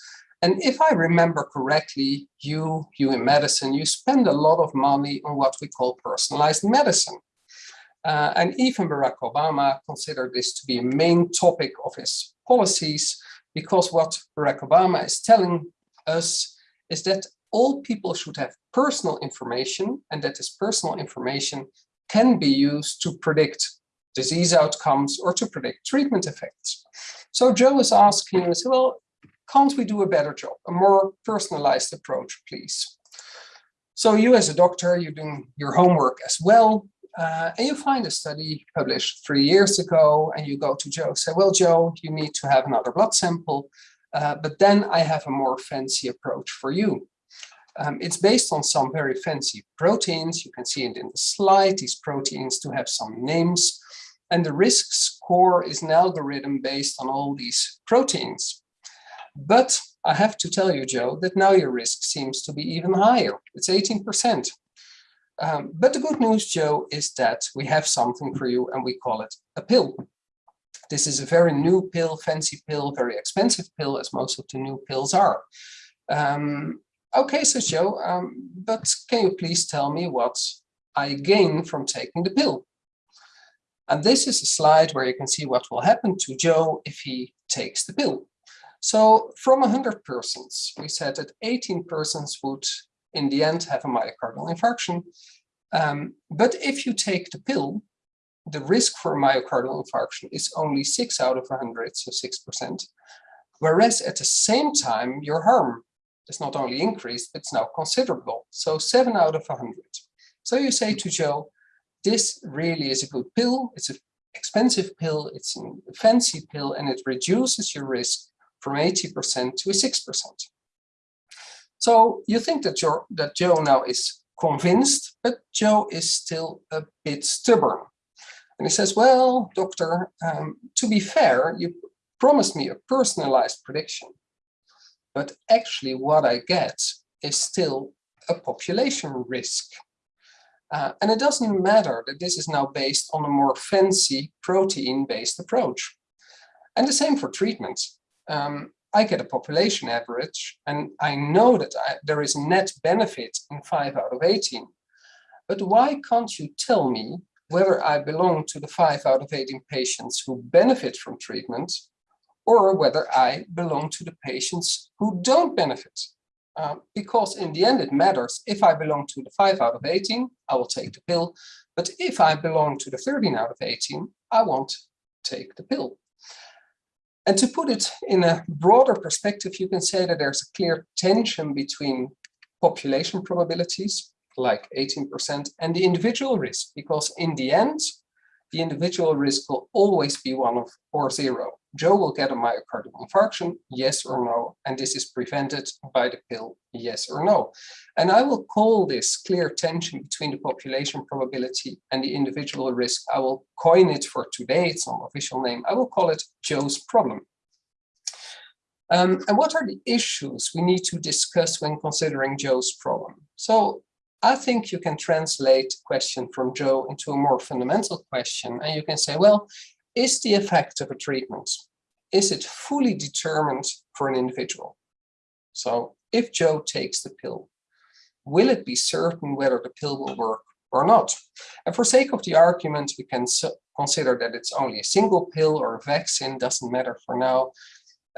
And if I remember correctly, you, you in medicine, you spend a lot of money on what we call personalized medicine. Uh, and even Barack Obama considered this to be a main topic of his policies, because what Barack Obama is telling us is that all people should have personal information and that this personal information can be used to predict disease outcomes or to predict treatment effects. So Joe is asking, well, can't we do a better job, a more personalized approach, please? So you as a doctor, you're doing your homework as well, uh, and you find a study published three years ago, and you go to Joe, say, well, Joe, you need to have another blood sample, uh, but then I have a more fancy approach for you. Um, it's based on some very fancy proteins. You can see it in the slide. These proteins do have some names. And the risk score is an algorithm based on all these proteins. But I have to tell you, Joe, that now your risk seems to be even higher. It's 18%. Um, but the good news, Joe, is that we have something for you and we call it a pill. This is a very new pill, fancy pill, very expensive pill, as most of the new pills are. Um, okay, so Joe, um, but can you please tell me what I gain from taking the pill? And this is a slide where you can see what will happen to Joe if he takes the pill. So from 100 persons, we said that 18 persons would in the end have a myocardial infarction. Um, but if you take the pill, the risk for myocardial infarction is only 6 out of 100, so 6%. Whereas at the same time, your harm is not only increased, it's now considerable. So 7 out of 100. So you say to Joe, this really is a good pill. It's an expensive pill. It's a fancy pill, and it reduces your risk from 80% to 6%. So you think that, you that Joe now is convinced, but Joe is still a bit stubborn. And he says, well, doctor, um, to be fair, you promised me a personalized prediction. But actually what I get is still a population risk. Uh, and it doesn't matter that this is now based on a more fancy protein-based approach. And the same for treatment. Um, I get a population average and I know that I, there is net benefit in 5 out of 18. But why can't you tell me whether I belong to the 5 out of 18 patients who benefit from treatment or whether I belong to the patients who don't benefit? Uh, because in the end it matters. If I belong to the 5 out of 18, I will take the pill. But if I belong to the 13 out of 18, I won't take the pill. And to put it in a broader perspective, you can say that there's a clear tension between population probabilities, like 18%, and the individual risk, because in the end, the individual risk will always be one of or zero. Joe will get a myocardial infarction, yes or no, and this is prevented by the pill, yes or no. And I will call this clear tension between the population probability and the individual risk. I will coin it for today, it's not official name. I will call it Joe's problem. Um, and what are the issues we need to discuss when considering Joe's problem? So I think you can translate question from Joe into a more fundamental question. And you can say, well, is the effect of a treatment, is it fully determined for an individual? So if Joe takes the pill, will it be certain whether the pill will work or not? And for sake of the argument, we can consider that it's only a single pill or a vaccine, doesn't matter for now.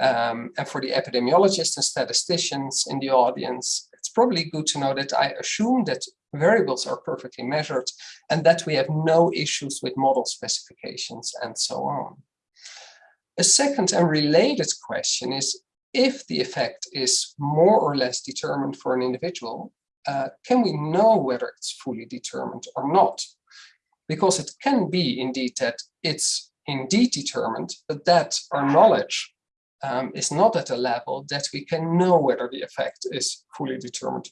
Um, and for the epidemiologists and statisticians in the audience, it's probably good to know that I assume that variables are perfectly measured and that we have no issues with model specifications and so on. A second and related question is, if the effect is more or less determined for an individual, uh, can we know whether it's fully determined or not? Because it can be indeed that it's indeed determined, but that our knowledge um, is not at a level that we can know whether the effect is fully determined.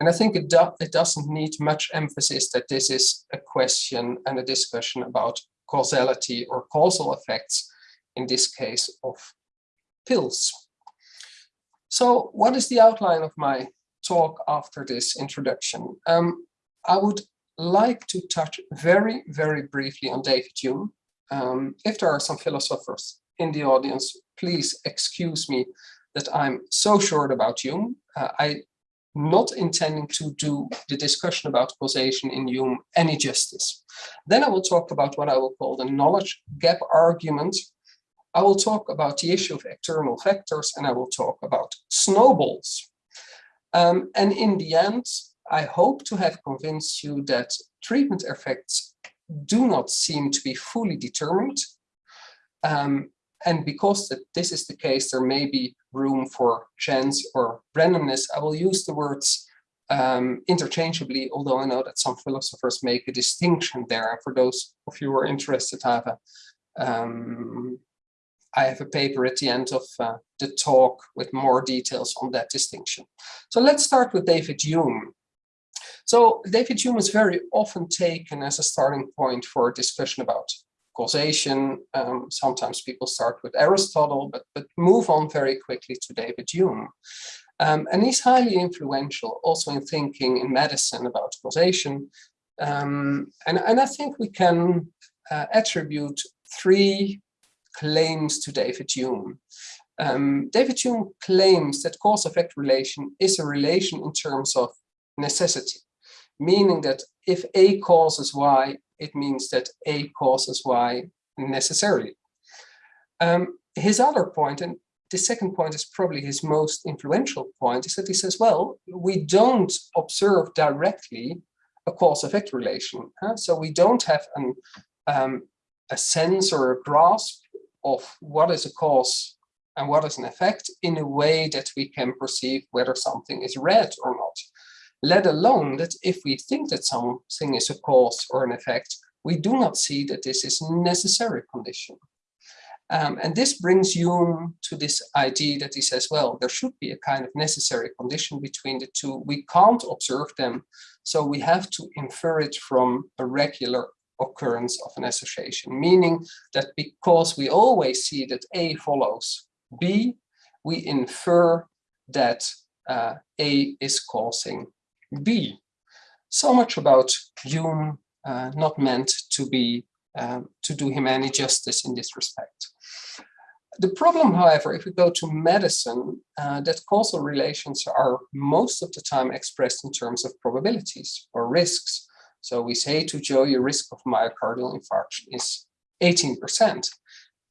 And I think it, do, it doesn't need much emphasis that this is a question and a discussion about causality or causal effects, in this case of pills. So what is the outline of my talk after this introduction? Um, I would like to touch very, very briefly on David Hume. Um, if there are some philosophers in the audience, please excuse me that I'm so short about Hume. Uh, I not intending to do the discussion about causation in Hume any justice. Then I will talk about what I will call the knowledge gap argument. I will talk about the issue of external factors and I will talk about snowballs. Um, and in the end, I hope to have convinced you that treatment effects do not seem to be fully determined. Um, and because this is the case, there may be room for chance or randomness. I will use the words um, interchangeably, although I know that some philosophers make a distinction there. And for those of you who are interested, I have a, um, I have a paper at the end of uh, the talk with more details on that distinction. So let's start with David Hume. So David Hume is very often taken as a starting point for a discussion about causation. Um, sometimes people start with Aristotle, but, but move on very quickly to David Hume. Um, and he's highly influential also in thinking in medicine about causation. Um, and, and I think we can uh, attribute three claims to David Hume. Um, David Hume claims that cause-effect relation is a relation in terms of necessity, meaning that if A causes Y, it means that A causes Y necessarily. Um, his other point, and the second point is probably his most influential point, is that he says, well, we don't observe directly a cause-effect relation. Huh? So we don't have an, um, a sense or a grasp of what is a cause and what is an effect in a way that we can perceive whether something is red or not let alone that if we think that something is a cause or an effect, we do not see that this is a necessary condition. Um, and this brings Hume to this idea that he says, well, there should be a kind of necessary condition between the two. We can't observe them, so we have to infer it from a regular occurrence of an association, meaning that because we always see that A follows B, we infer that uh, A is causing B. So much about Hume, uh, not meant to be um, to do him any justice in this respect. The problem, however, if we go to medicine, uh, that causal relations are most of the time expressed in terms of probabilities or risks. So we say to Joe, your risk of myocardial infarction is 18%.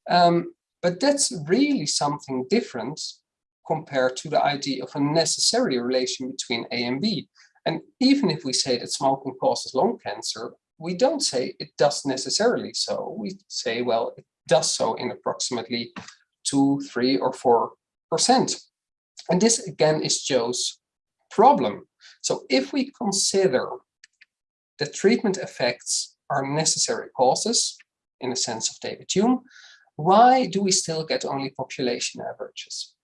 Um, but that's really something different compared to the idea of a necessary relation between A and B. And even if we say that smoking causes lung cancer, we don't say it does necessarily so. We say, well, it does so in approximately two, three, or four percent. And this again is Joe's problem. So if we consider that treatment effects are necessary causes, in the sense of David Hume, why do we still get only population averages?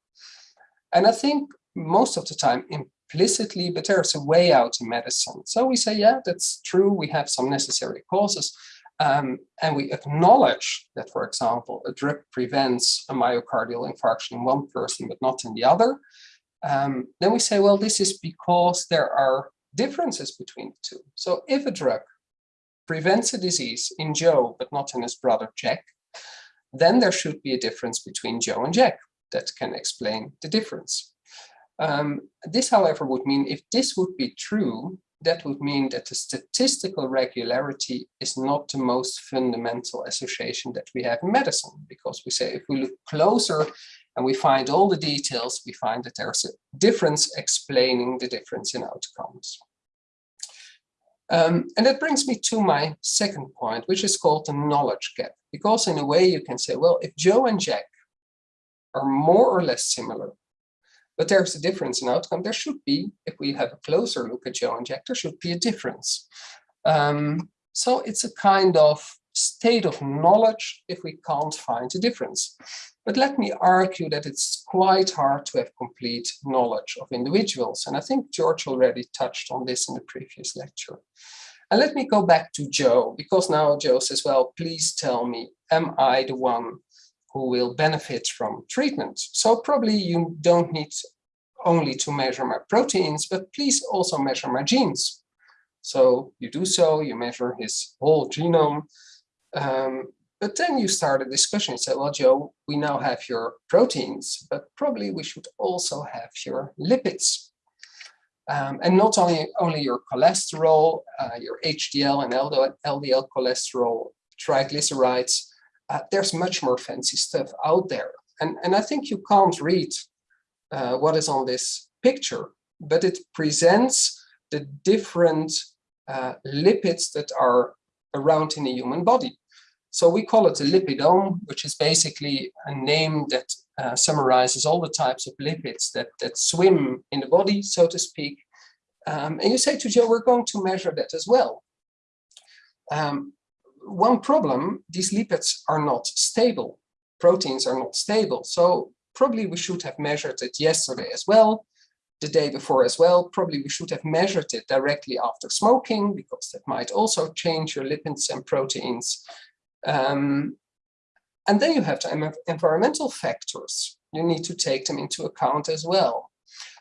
And I think most of the time implicitly, but there's a way out in medicine. So we say, yeah, that's true. We have some necessary causes. Um, and we acknowledge that, for example, a drug prevents a myocardial infarction in one person, but not in the other. Um, then we say, well, this is because there are differences between the two. So if a drug prevents a disease in Joe, but not in his brother Jack, then there should be a difference between Joe and Jack that can explain the difference. Um, this, however, would mean if this would be true, that would mean that the statistical regularity is not the most fundamental association that we have in medicine, because we say if we look closer and we find all the details, we find that there's a difference explaining the difference in outcomes. Um, and that brings me to my second point, which is called the knowledge gap. Because in a way you can say, well, if Joe and Jack are more or less similar, but there's a difference in outcome, there should be, if we have a closer look at Jack, there should be a difference. Um, so it's a kind of state of knowledge if we can't find a difference. But let me argue that it's quite hard to have complete knowledge of individuals. And I think George already touched on this in the previous lecture. And let me go back to Joe, because now Joe says, well, please tell me, am I the one who will benefit from treatment? So probably you don't need only to measure my proteins, but please also measure my genes. So you do so, you measure his whole genome, um, but then you start a discussion. You say, well, Joe, we now have your proteins, but probably we should also have your lipids. Um, and not only, only your cholesterol, uh, your HDL and LDL cholesterol, triglycerides, uh, there's much more fancy stuff out there. And, and I think you can't read uh, what is on this picture, but it presents the different uh, lipids that are around in the human body. So we call it a lipidome, which is basically a name that uh, summarizes all the types of lipids that, that swim in the body, so to speak. Um, and you say to Joe, we're going to measure that as well. Um, one problem, these lipids are not stable. Proteins are not stable. So probably we should have measured it yesterday as well, the day before as well. Probably we should have measured it directly after smoking because that might also change your lipids and proteins. Um, and then you have the environmental factors. You need to take them into account as well.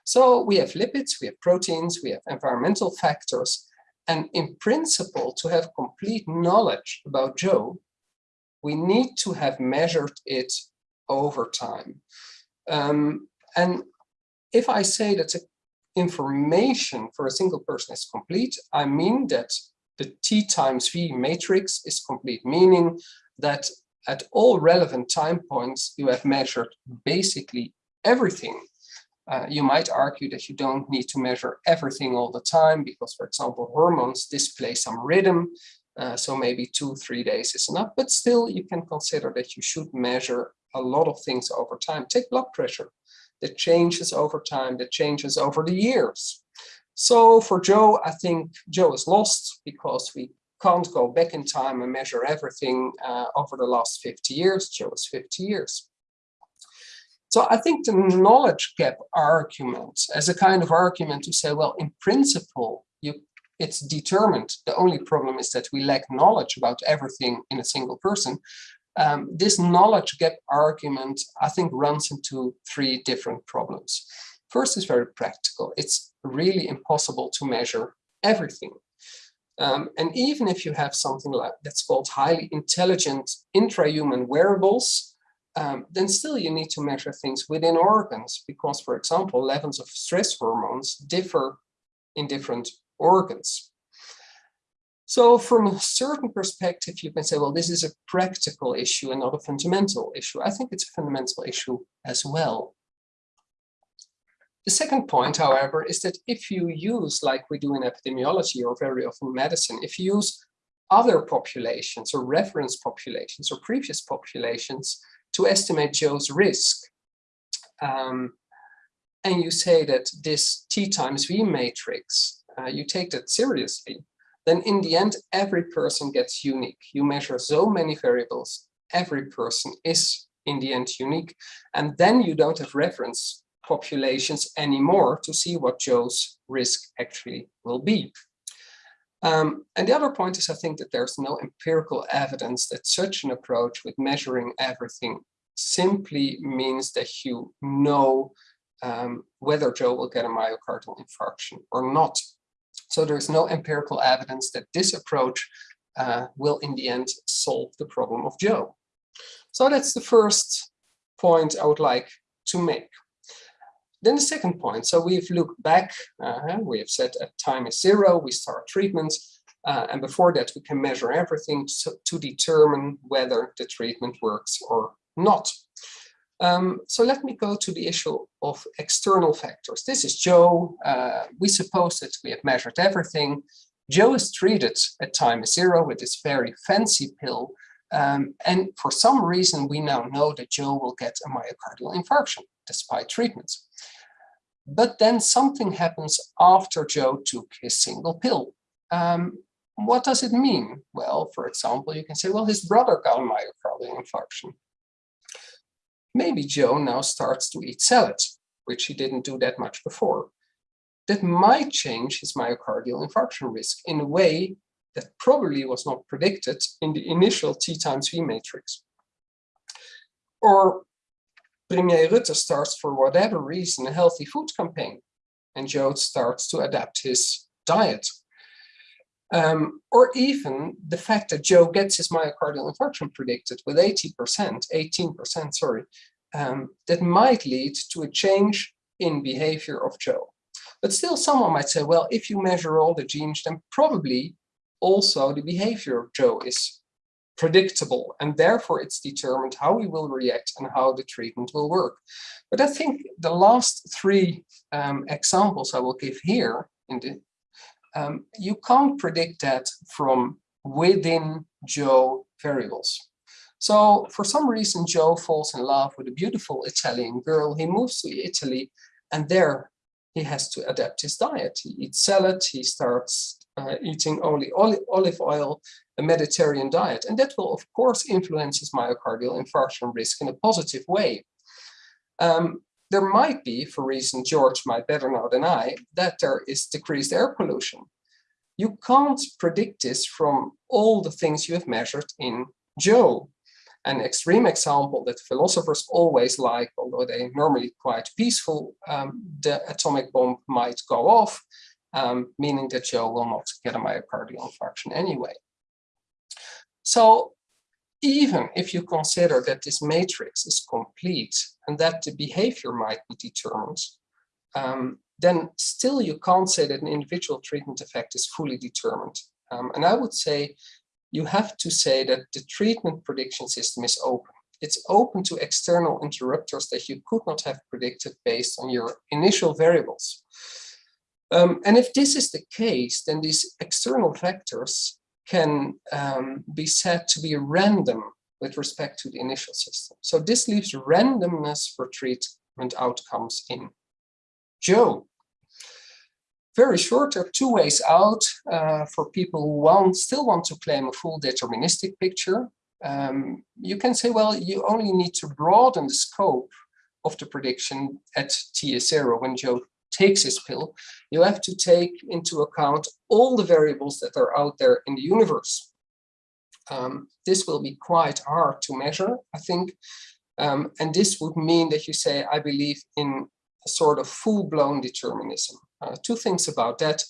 So we have lipids, we have proteins, we have environmental factors. And in principle, to have complete knowledge about Joe, we need to have measured it over time. Um, and if I say that the information for a single person is complete, I mean that the T times V matrix is complete, meaning that at all relevant time points, you have measured basically everything. Uh, you might argue that you don't need to measure everything all the time because, for example, hormones display some rhythm. Uh, so maybe two, three days is enough, but still you can consider that you should measure a lot of things over time. Take blood pressure that changes over time, that changes over the years. So for Joe, I think Joe is lost because we can't go back in time and measure everything uh, over the last 50 years. Joe is 50 years. So I think the knowledge gap argument as a kind of argument to say, well, in principle, you it's determined. The only problem is that we lack knowledge about everything in a single person. Um, this knowledge gap argument, I think, runs into three different problems. First is very practical. It's really impossible to measure everything. Um, and even if you have something like that's called highly intelligent intrahuman wearables, um, then still you need to measure things within organs because, for example, levels of stress hormones differ in different organs. So from a certain perspective, you can say, well, this is a practical issue and not a fundamental issue. I think it's a fundamental issue as well. The second point, however, is that if you use, like we do in epidemiology or very often medicine, if you use other populations or reference populations or previous populations to estimate Joe's risk, um, and you say that this T times V matrix, uh, you take that seriously, then in the end, every person gets unique. You measure so many variables, every person is in the end unique. And then you don't have reference populations anymore to see what Joe's risk actually will be. Um, and the other point is, I think that there's no empirical evidence that such an approach with measuring everything simply means that you know um, whether Joe will get a myocardial infarction or not. So there's no empirical evidence that this approach uh, will in the end solve the problem of Joe. So that's the first point I would like to make. Then the second point, so we've looked back, uh, we have said at time is zero, we start treatments, uh, and before that we can measure everything to, to determine whether the treatment works or not. Um, so let me go to the issue of external factors. This is Joe. Uh, we suppose that we have measured everything. Joe is treated at time zero with this very fancy pill. Um, and for some reason, we now know that Joe will get a myocardial infarction despite treatments. But then something happens after Joe took his single pill. Um, what does it mean? Well, for example, you can say, well, his brother got a myocardial infarction. Maybe Joe now starts to eat salads, which he didn't do that much before. That might change his myocardial infarction risk in a way that probably was not predicted in the initial T times V matrix. Or Premier Rutte starts for whatever reason a healthy food campaign and Joe starts to adapt his diet um, or even the fact that Joe gets his myocardial infarction predicted with 80%, 18%, sorry, um, that might lead to a change in behavior of Joe. But still someone might say, well, if you measure all the genes, then probably also the behavior of Joe is predictable and therefore it's determined how he will react and how the treatment will work. But I think the last three um, examples I will give here in the um, you can't predict that from within Joe variables. So for some reason, Joe falls in love with a beautiful Italian girl. He moves to Italy and there he has to adapt his diet. He eats salad, he starts uh, eating only olive oil, a Mediterranean diet. And that will of course influence his myocardial infarction risk in a positive way. Um, there might be, for reason George might better know than I, that there is decreased air pollution. You can't predict this from all the things you have measured in Joe. An extreme example that philosophers always like, although they normally quite peaceful, um, the atomic bomb might go off, um, meaning that Joe will not get a myocardial infarction anyway. So even if you consider that this matrix is complete and that the behavior might be determined, um, then still you can't say that an individual treatment effect is fully determined. Um, and I would say you have to say that the treatment prediction system is open. It's open to external interrupters that you could not have predicted based on your initial variables. Um, and if this is the case, then these external factors can um, be said to be random with respect to the initial system. So this leaves randomness for treatment outcomes in Joe. Very short, there are two ways out uh, for people who want, still want to claim a full deterministic picture. Um, you can say, well, you only need to broaden the scope of the prediction at T is zero when Joe takes his pill, you have to take into account all the variables that are out there in the universe. Um, this will be quite hard to measure, I think. Um, and this would mean that you say, I believe in a sort of full-blown determinism. Uh, two things about that.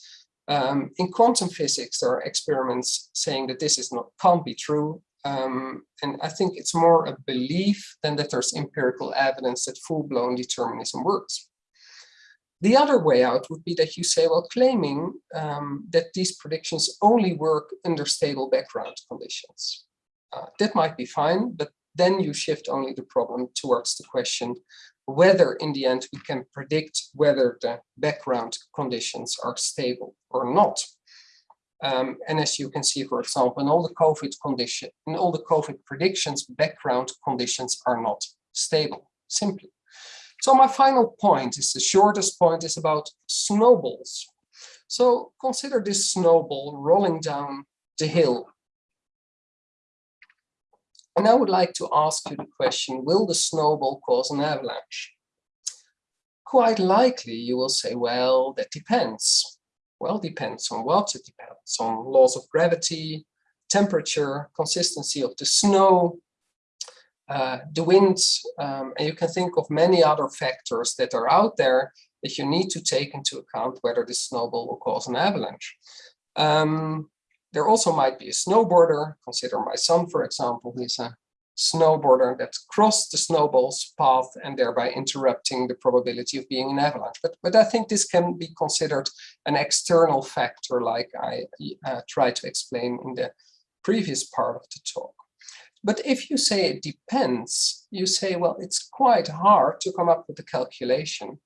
Um, in quantum physics, there are experiments saying that this is not can't be true. Um, and I think it's more a belief than that there's empirical evidence that full-blown determinism works. The other way out would be that you say, well, claiming um, that these predictions only work under stable background conditions. Uh, that might be fine, but then you shift only the problem towards the question whether in the end we can predict whether the background conditions are stable or not. Um, and as you can see, for example, in all the COVID condition, in all the COVID predictions, background conditions are not stable, simply. So my final point is the shortest point is about snowballs. So consider this snowball rolling down the hill. And I would like to ask you the question, will the snowball cause an avalanche? Quite likely you will say, well, that depends. Well, depends on what? It depends on laws of gravity, temperature, consistency of the snow, uh, the wind, um, and you can think of many other factors that are out there that you need to take into account whether this snowball will cause an avalanche. Um, there also might be a snowboarder. Consider my son, for example, he's a snowboarder that crossed the snowball's path and thereby interrupting the probability of being an avalanche. But, but I think this can be considered an external factor like I uh, tried to explain in the previous part of the talk. But if you say it depends, you say, well, it's quite hard to come up with a calculation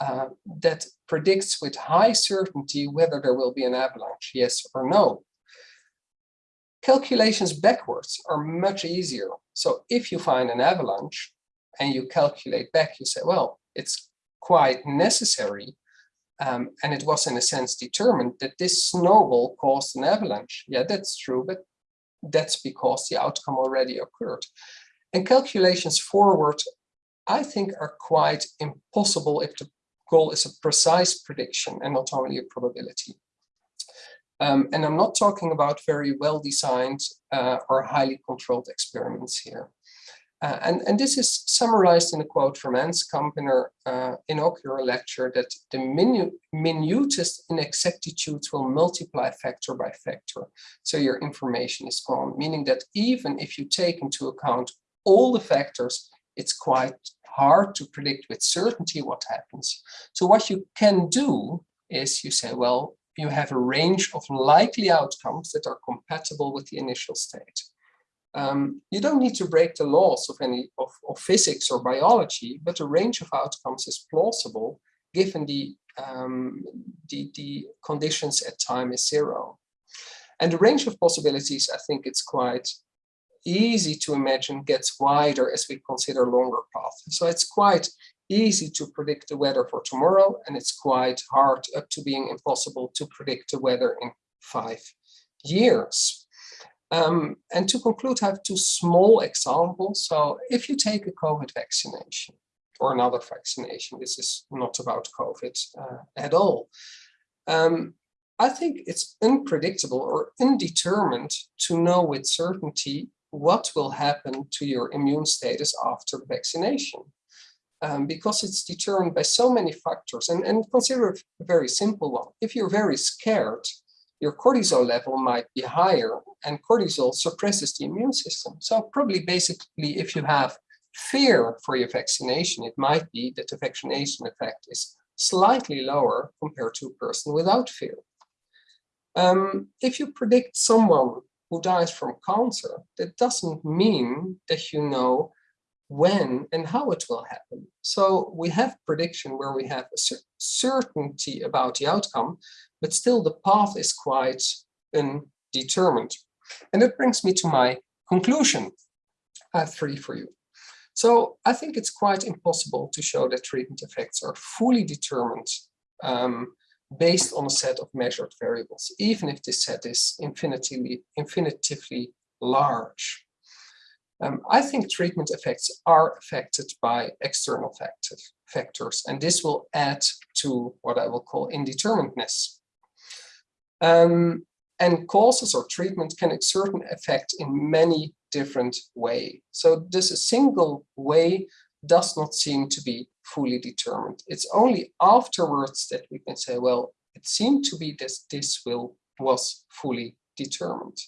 uh, that predicts with high certainty whether there will be an avalanche, yes or no. Calculations backwards are much easier. So if you find an avalanche and you calculate back, you say, well, it's quite necessary um, and it was in a sense determined that this snowball caused an avalanche. Yeah, that's true, but that's because the outcome already occurred. And calculations forward, I think are quite impossible if the goal is a precise prediction and not only a probability. Um, and I'm not talking about very well-designed uh, or highly controlled experiments here. Uh, and, and this is summarized in a quote from Hans Kampener uh, inaugural lecture that the minu minutest inexactitudes will multiply factor by factor. So your information is gone, meaning that even if you take into account all the factors, it's quite hard to predict with certainty what happens. So what you can do is you say, well, you have a range of likely outcomes that are compatible with the initial state. Um, you don't need to break the laws of any of, of, physics or biology, but a range of outcomes is plausible given the, um, the, the conditions at time is zero. And the range of possibilities, I think it's quite easy to imagine gets wider as we consider longer paths. So it's quite easy to predict the weather for tomorrow, and it's quite hard up to being impossible to predict the weather in five years. Um, and to conclude, I have two small examples. So if you take a COVID vaccination or another vaccination, this is not about COVID uh, at all. Um, I think it's unpredictable or undetermined to know with certainty what will happen to your immune status after vaccination um, because it's determined by so many factors. And, and consider a very simple one. If you're very scared, your cortisol level might be higher and cortisol suppresses the immune system. So probably basically if you have fear for your vaccination, it might be that the vaccination effect is slightly lower compared to a person without fear. Um, if you predict someone who dies from cancer, that doesn't mean that you know when and how it will happen. So we have prediction where we have a certainty about the outcome, but still the path is quite undetermined. And that brings me to my conclusion. I have three for you. So I think it's quite impossible to show that treatment effects are fully determined um, based on a set of measured variables, even if this set is infinitively, infinitively large. Um, I think treatment effects are affected by external factors, factors, and this will add to what I will call indeterminateness. Um, and causes or treatment can exert an effect in many different ways. So this a single way does not seem to be fully determined. It's only afterwards that we can say, well, it seemed to be this this will was fully determined.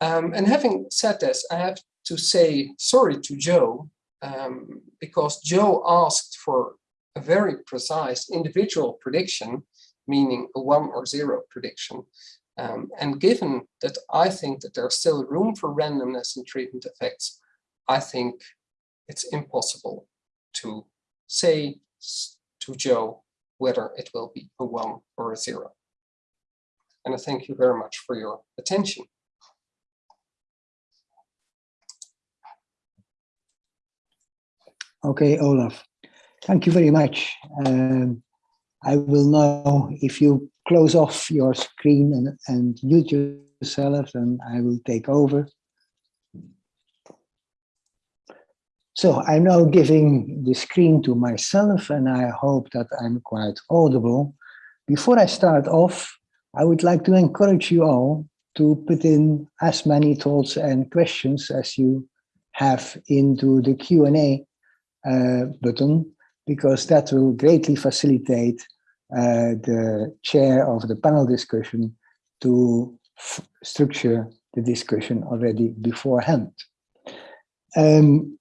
Um, and having said this, I have to say sorry to Joe um, because Joe asked for a very precise individual prediction, meaning a one or zero prediction. Um, and given that I think that there's still room for randomness in treatment effects, I think it's impossible to say to Joe whether it will be a one or a zero. And I thank you very much for your attention. Okay, Olaf, thank you very much. Um, I will know if you close off your screen and, and mute yourself, and I will take over. So I'm now giving the screen to myself, and I hope that I'm quite audible. Before I start off, I would like to encourage you all to put in as many thoughts and questions as you have into the Q&A button because that will greatly facilitate uh, the chair of the panel discussion to structure the discussion already beforehand. Um,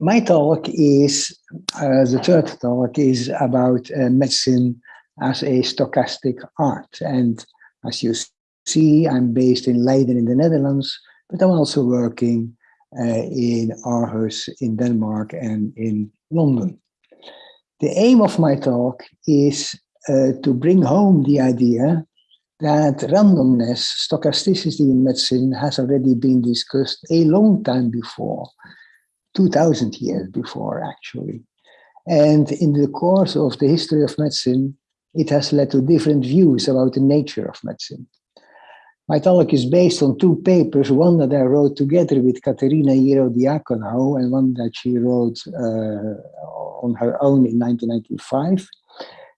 my talk is, uh, the third talk is about uh, medicine as a stochastic art. And as you see, I'm based in Leiden in the Netherlands, but I'm also working uh, in Aarhus in Denmark and in London. The aim of my talk is uh, to bring home the idea that randomness, stochasticity in medicine has already been discussed a long time before 2000 years before, actually. And in the course of the history of medicine, it has led to different views about the nature of medicine. My talk is based on two papers, one that I wrote together with Katerina Ierodiakonou and one that she wrote uh, on her own in 1995,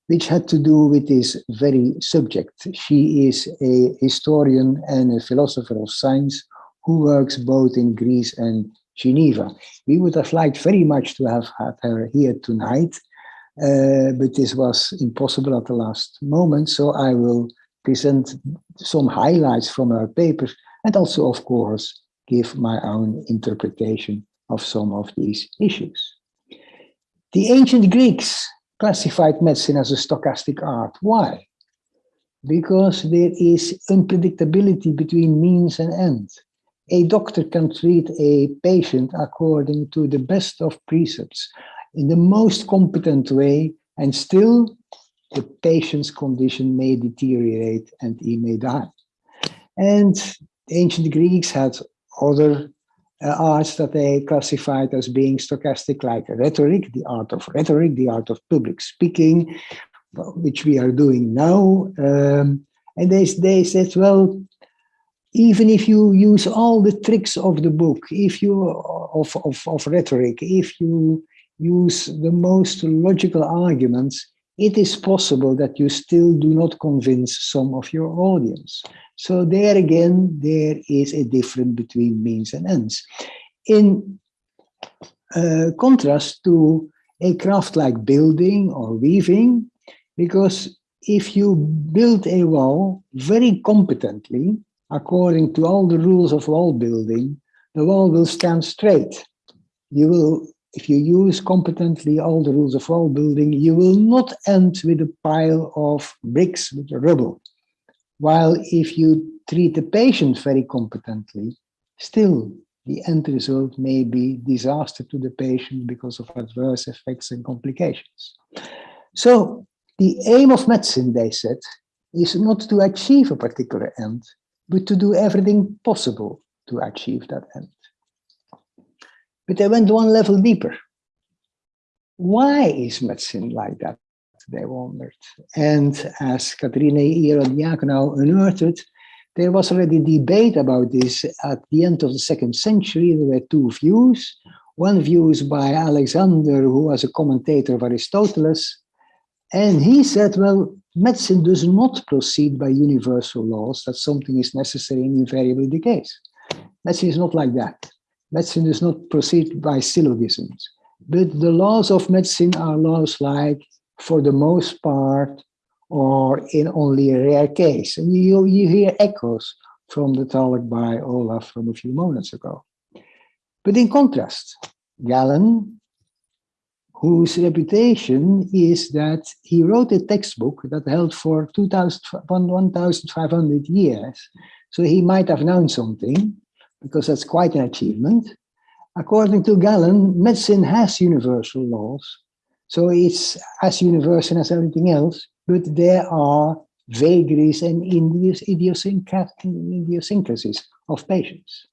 which had to do with this very subject. She is a historian and a philosopher of science who works both in Greece and Geneva. We would have liked very much to have had her here tonight, uh, but this was impossible at the last moment. So I will present some highlights from her papers and also, of course, give my own interpretation of some of these issues. The ancient Greeks classified medicine as a stochastic art. Why? Because there is unpredictability between means and ends a doctor can treat a patient according to the best of precepts in the most competent way and still the patient's condition may deteriorate and he may die. And ancient Greeks had other uh, arts that they classified as being stochastic, like rhetoric, the art of rhetoric, the art of public speaking, which we are doing now. Um, and they, they said, well, even if you use all the tricks of the book, if you of, of, of rhetoric, if you use the most logical arguments, it is possible that you still do not convince some of your audience. So there again, there is a difference between means and ends. In uh, contrast to a craft like building or weaving, because if you build a wall very competently, according to all the rules of wall building, the wall will stand straight. You will, if you use competently all the rules of wall building, you will not end with a pile of bricks with rubble. While if you treat the patient very competently, still the end result may be disaster to the patient because of adverse effects and complications. So the aim of medicine, they said, is not to achieve a particular end, but to do everything possible to achieve that end. But I went one level deeper. Why is medicine like that? They wondered. And as Katerina Ierodiakonou unearthed, there was already debate about this at the end of the second century. There were two views. One view is by Alexander, who was a commentator of Aristoteles. And he said, well, medicine does not proceed by universal laws that something is necessary and invariably the case. Medicine is not like that. Medicine does not proceed by syllogisms. But the laws of medicine are laws like, for the most part, or in only a rare case. And you, you hear echoes from the talk by Olaf from a few moments ago. But in contrast, Galen whose reputation is that he wrote a textbook that held for 1,500 years. So he might have known something, because that's quite an achievement. According to Galen, medicine has universal laws. So it's as universal as everything else, but there are vagaries and idiosyncrasies of patients.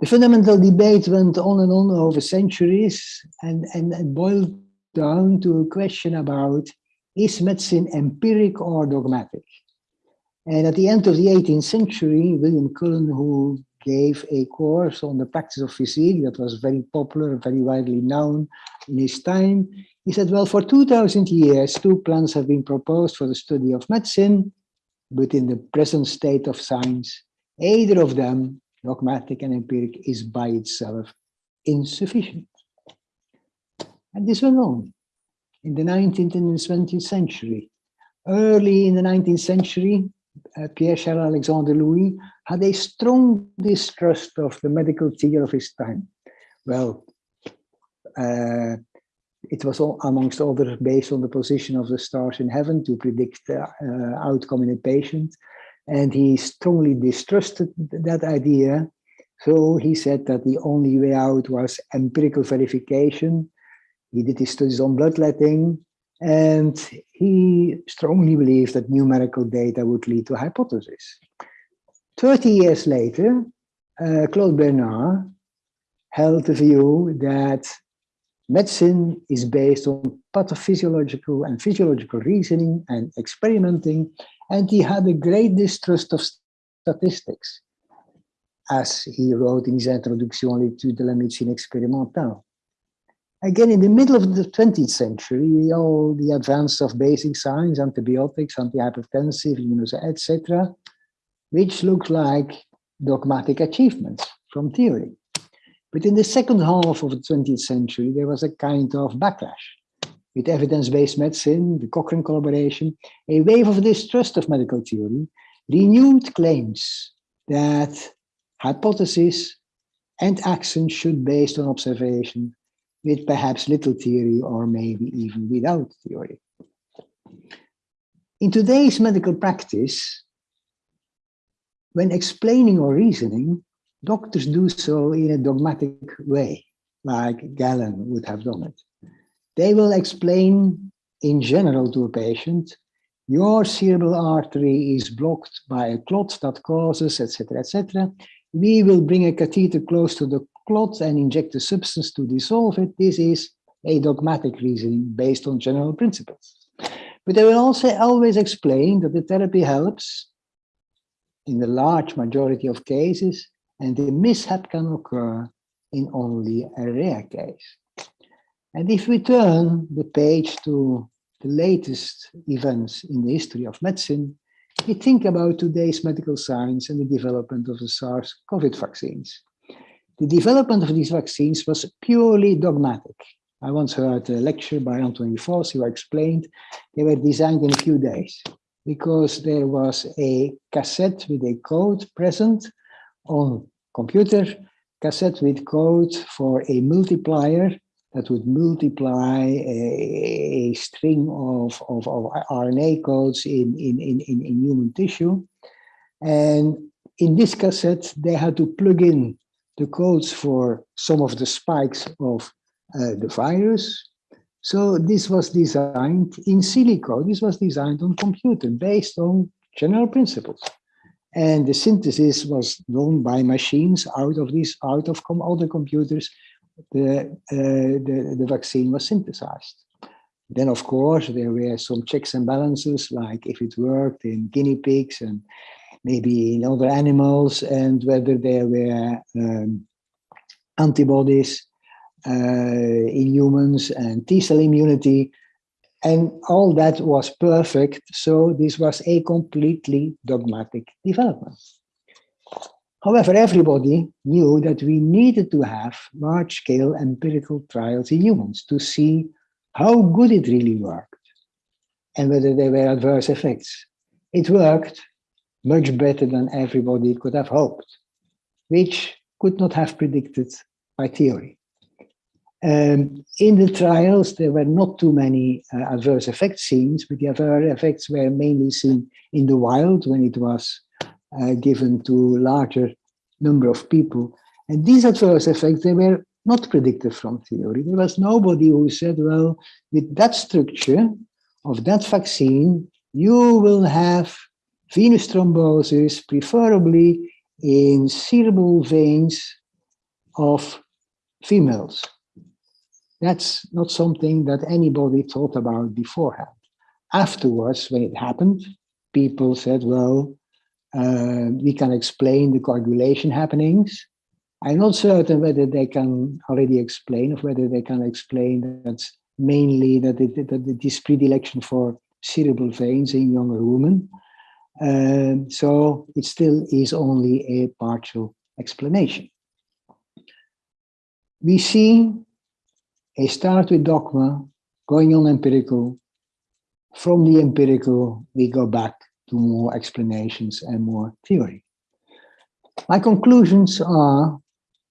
The fundamental debate went on and on over centuries and, and, and boiled down to a question about is medicine empiric or dogmatic? And at the end of the 18th century, William Cullen, who gave a course on the practice of physic that was very popular, very widely known in his time, he said, well, for 2000 years, two plans have been proposed for the study of medicine, but in the present state of science, either of them dogmatic and empiric is by itself insufficient. And this went on in the 19th and the 20th century. Early in the 19th century, uh, Pierre-Charles Alexandre Louis had a strong distrust of the medical theory of his time. Well, uh, it was all, amongst others based on the position of the stars in heaven to predict the uh, outcome in a patient. And he strongly distrusted that idea. So he said that the only way out was empirical verification. He did his studies on bloodletting and he strongly believed that numerical data would lead to a hypothesis. 30 years later, uh, Claude Bernard held the view that medicine is based on pathophysiological and physiological reasoning and experimenting, and he had a great distrust of statistics, as he wrote in his Introduction l'étude de la médecine expérimentale. Again, in the middle of the 20th century, all the advance of basic science, antibiotics, antihypertensive, etc., which look like dogmatic achievements from theory. But in the second half of the 20th century, there was a kind of backlash with evidence-based medicine, the Cochrane collaboration, a wave of distrust of medical theory, renewed claims that hypotheses and actions should be based on observation with perhaps little theory or maybe even without theory. In today's medical practice, when explaining or reasoning, doctors do so in a dogmatic way, like Galen would have done it. They will explain in general to a patient, your cerebral artery is blocked by a clot that causes, etc., etc. We will bring a catheter close to the and inject a substance to dissolve it. This is a dogmatic reasoning based on general principles. But they will also always explain that the therapy helps in the large majority of cases, and the mishap can occur in only a rare case. And if we turn the page to the latest events in the history of medicine, we think about today's medical science and the development of the SARS-CoV vaccines. The development of these vaccines was purely dogmatic. I once heard a lecture by Anthony Foss who explained they were designed in a few days because there was a cassette with a code present on computer, cassette with code for a multiplier that would multiply a, a string of, of, of, RNA codes in, in, in, in human tissue. And in this cassette, they had to plug in the codes for some of the spikes of uh, the virus. So this was designed in silico. This was designed on computer based on general principles. And the synthesis was done by machines out of these, out of com other computers. The, uh, the, the vaccine was synthesized. Then, of course, there were some checks and balances, like if it worked in guinea pigs and maybe in other animals and whether there were um, antibodies uh, in humans and T-cell immunity. And all that was perfect. So this was a completely dogmatic development. However, everybody knew that we needed to have large-scale empirical trials in humans to see how good it really worked and whether there were adverse effects. It worked, much better than everybody could have hoped, which could not have predicted by theory. Um, in the trials, there were not too many uh, adverse effects seen, but the adverse effects were mainly seen in the wild when it was uh, given to larger number of people. And these adverse effects, they were not predicted from theory. There was nobody who said, well, with that structure of that vaccine, you will have venous thrombosis, preferably in cerebral veins of females. That's not something that anybody thought about beforehand. Afterwards, when it happened, people said, well, uh, we can explain the coagulation happenings. I'm not certain whether they can already explain or whether they can explain that mainly that it, that it is predilection for cerebral veins in younger women. Um, so it still is only a partial explanation. We see a start with dogma, going on empirical. From the empirical, we go back to more explanations and more theory. My conclusions are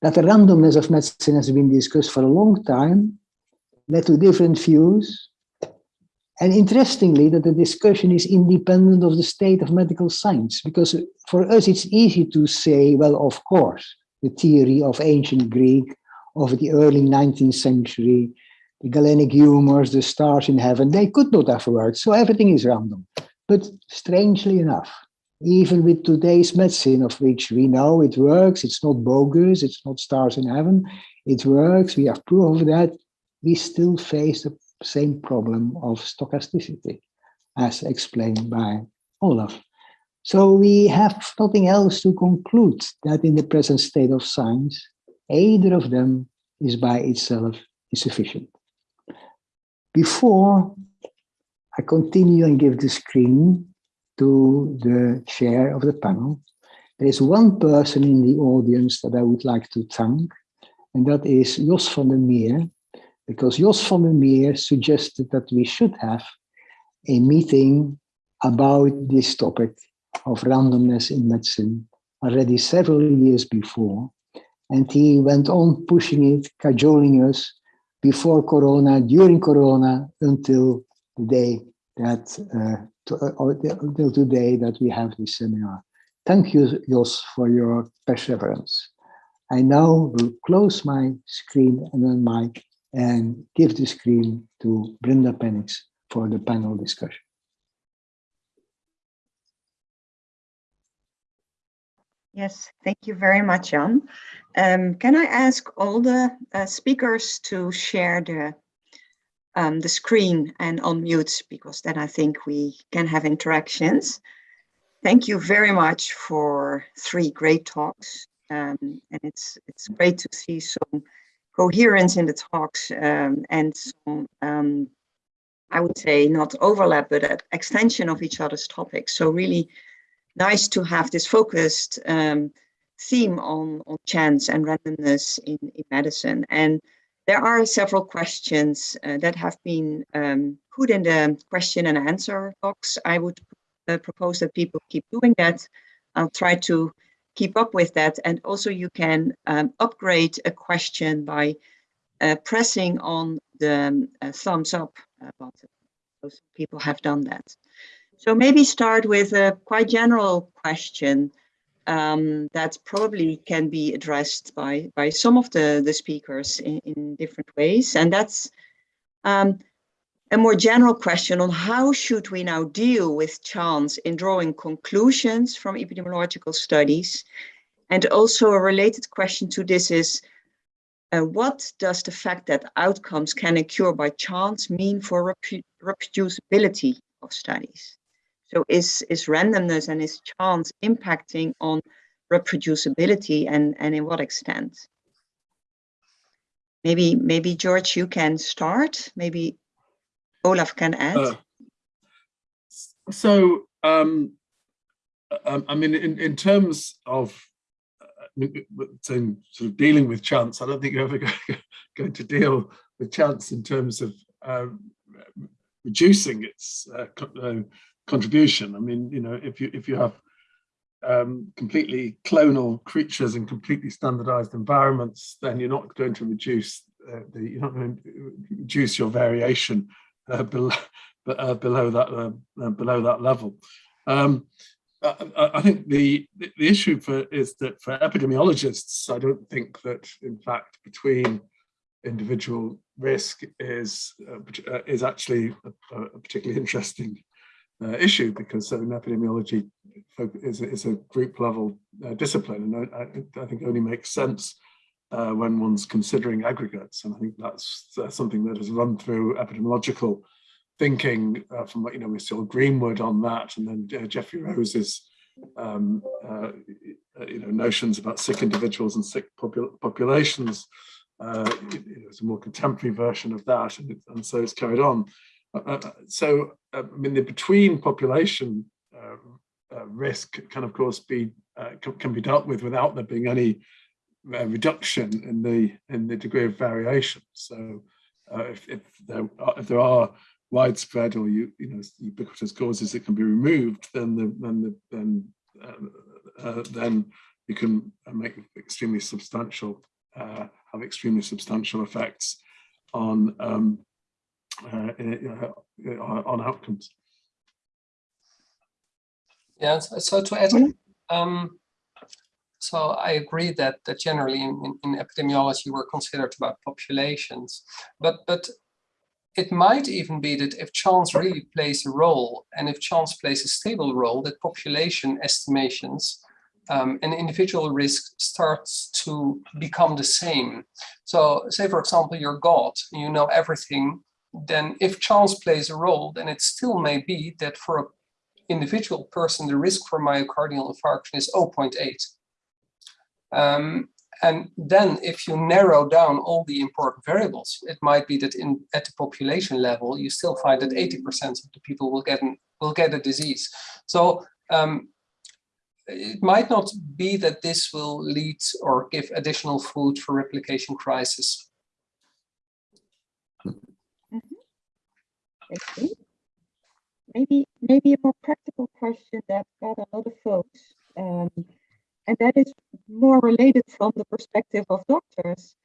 that the randomness of medicine has been discussed for a long time, led to different views, and interestingly, that the discussion is independent of the state of medical science, because for us it's easy to say, well, of course, the theory of ancient Greek of the early 19th century, the Galenic humors, the stars in heaven, they could not have worked, so everything is random. But strangely enough, even with today's medicine, of which we know it works, it's not bogus, it's not stars in heaven, it works, we have proof of that, we still face the same problem of stochasticity, as explained by Olaf. So we have nothing else to conclude that in the present state of science, either of them is by itself insufficient. Before I continue and give the screen to the chair of the panel, there is one person in the audience that I would like to thank, and that is Jos van der Meer, because Jos van der Meer suggested that we should have a meeting about this topic of randomness in medicine already several years before. And he went on pushing it, cajoling us before Corona, during Corona, until the day that, uh, to, uh, until today that we have this seminar. Thank you, Jos, for your perseverance. I now will close my screen and then my and give the screen to Brenda Penninx for the panel discussion. Yes, thank you very much, Jan. Um, can I ask all the uh, speakers to share the um, the screen and unmute because then I think we can have interactions. Thank you very much for three great talks. Um, and it's it's great to see some coherence in the talks um, and some, um, I would say not overlap, but an extension of each other's topics. So really nice to have this focused um, theme on, on chance and randomness in, in medicine. And there are several questions uh, that have been um, put in the question and answer box. I would uh, propose that people keep doing that. I'll try to keep up with that. And also you can um, upgrade a question by uh, pressing on the um, uh, thumbs up uh, button. Most people have done that. So maybe start with a quite general question um, that probably can be addressed by, by some of the, the speakers in, in different ways. And that's um, a more general question on how should we now deal with chance in drawing conclusions from epidemiological studies? And also a related question to this is, uh, what does the fact that outcomes can occur by chance mean for reproducibility of studies? So is, is randomness and is chance impacting on reproducibility and, and in what extent? Maybe, maybe George, you can start. Maybe Olaf can add. Uh, so, um, um, I mean, in, in terms of uh, in sort of dealing with chance, I don't think you're ever <laughs> going to deal with chance in terms of uh, reducing its uh, uh, contribution. I mean, you know, if you if you have um, completely clonal creatures in completely standardized environments, then you're not going to reduce uh, the you're not going to reduce your variation uh, below, uh, below that uh, uh, below that level. Um, I, I, think the the issue for is that for epidemiologists, I don't think that in fact between individual risk is uh, is actually a, a particularly interesting uh, issue because epidemiology is, is a group level uh, discipline and I, I, think only makes sense uh, when one's considering aggregates. And I think that's something that has run through epidemiological thinking uh, from what, you know, we saw Greenwood on that, and then uh, Geoffrey Rose's, um, uh, you know, notions about sick individuals and sick popul populations. Uh, it's a more contemporary version of that, and, it, and so it's carried on. so, I mean, the between population risk can, of course, be can, can be dealt with without there being any reduction in the in the degree of variation. So uh, if, if there are, if there are widespread or you you know ubiquitous causes that can be removed, then the then the then uh, uh, then you can make extremely substantial uh, have extremely substantial effects on um, uh, on outcomes. Yeah, so, so to add, um, so I agree that that generally in, in, epidemiology we're considered about populations, but but it might even be that if chance really plays a role and if chance plays a stable role, that population estimations um, and individual risk starts to become the same. So say, for example, you're God, you know everything, then if chance plays a role, then it still may be that for an individual person, the risk for myocardial infarction is 0.8. Um, and then if you narrow down all the important variables, it might be that in at the population level, you still find that 80% of the people will get, an, will get a disease. So um, it might not be that this will lead or give additional food for replication crisis. Mm -hmm. Maybe, maybe a more practical question that got a lot of folks, um, and that is more related from the perspective of doctors.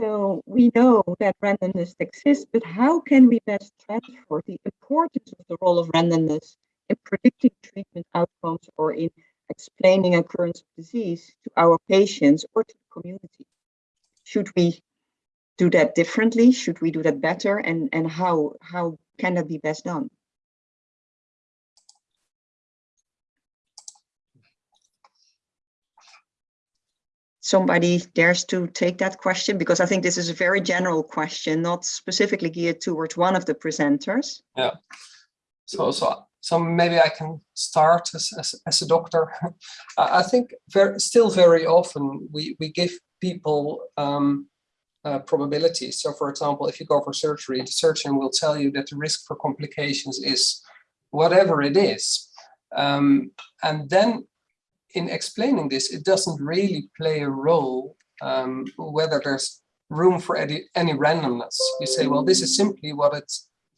So we know that randomness exists, but how can we best transfer the importance of the role of randomness in predicting treatment outcomes or in explaining occurrence of disease to our patients or to the community? Should we do that differently? Should we do that better? And, and how, how can that be best done? Somebody dares to take that question because I think this is a very general question, not specifically geared towards one of the presenters. Yeah. So, so so maybe I can start as, as, as a doctor. <laughs> I think very, still very often we, we give people um, uh, probabilities. So for example, if you go for surgery, the surgeon will tell you that the risk for complications is whatever it is. Um, and then in explaining this, it doesn't really play a role um, whether there's room for any, any randomness. You say, well, this is simply what it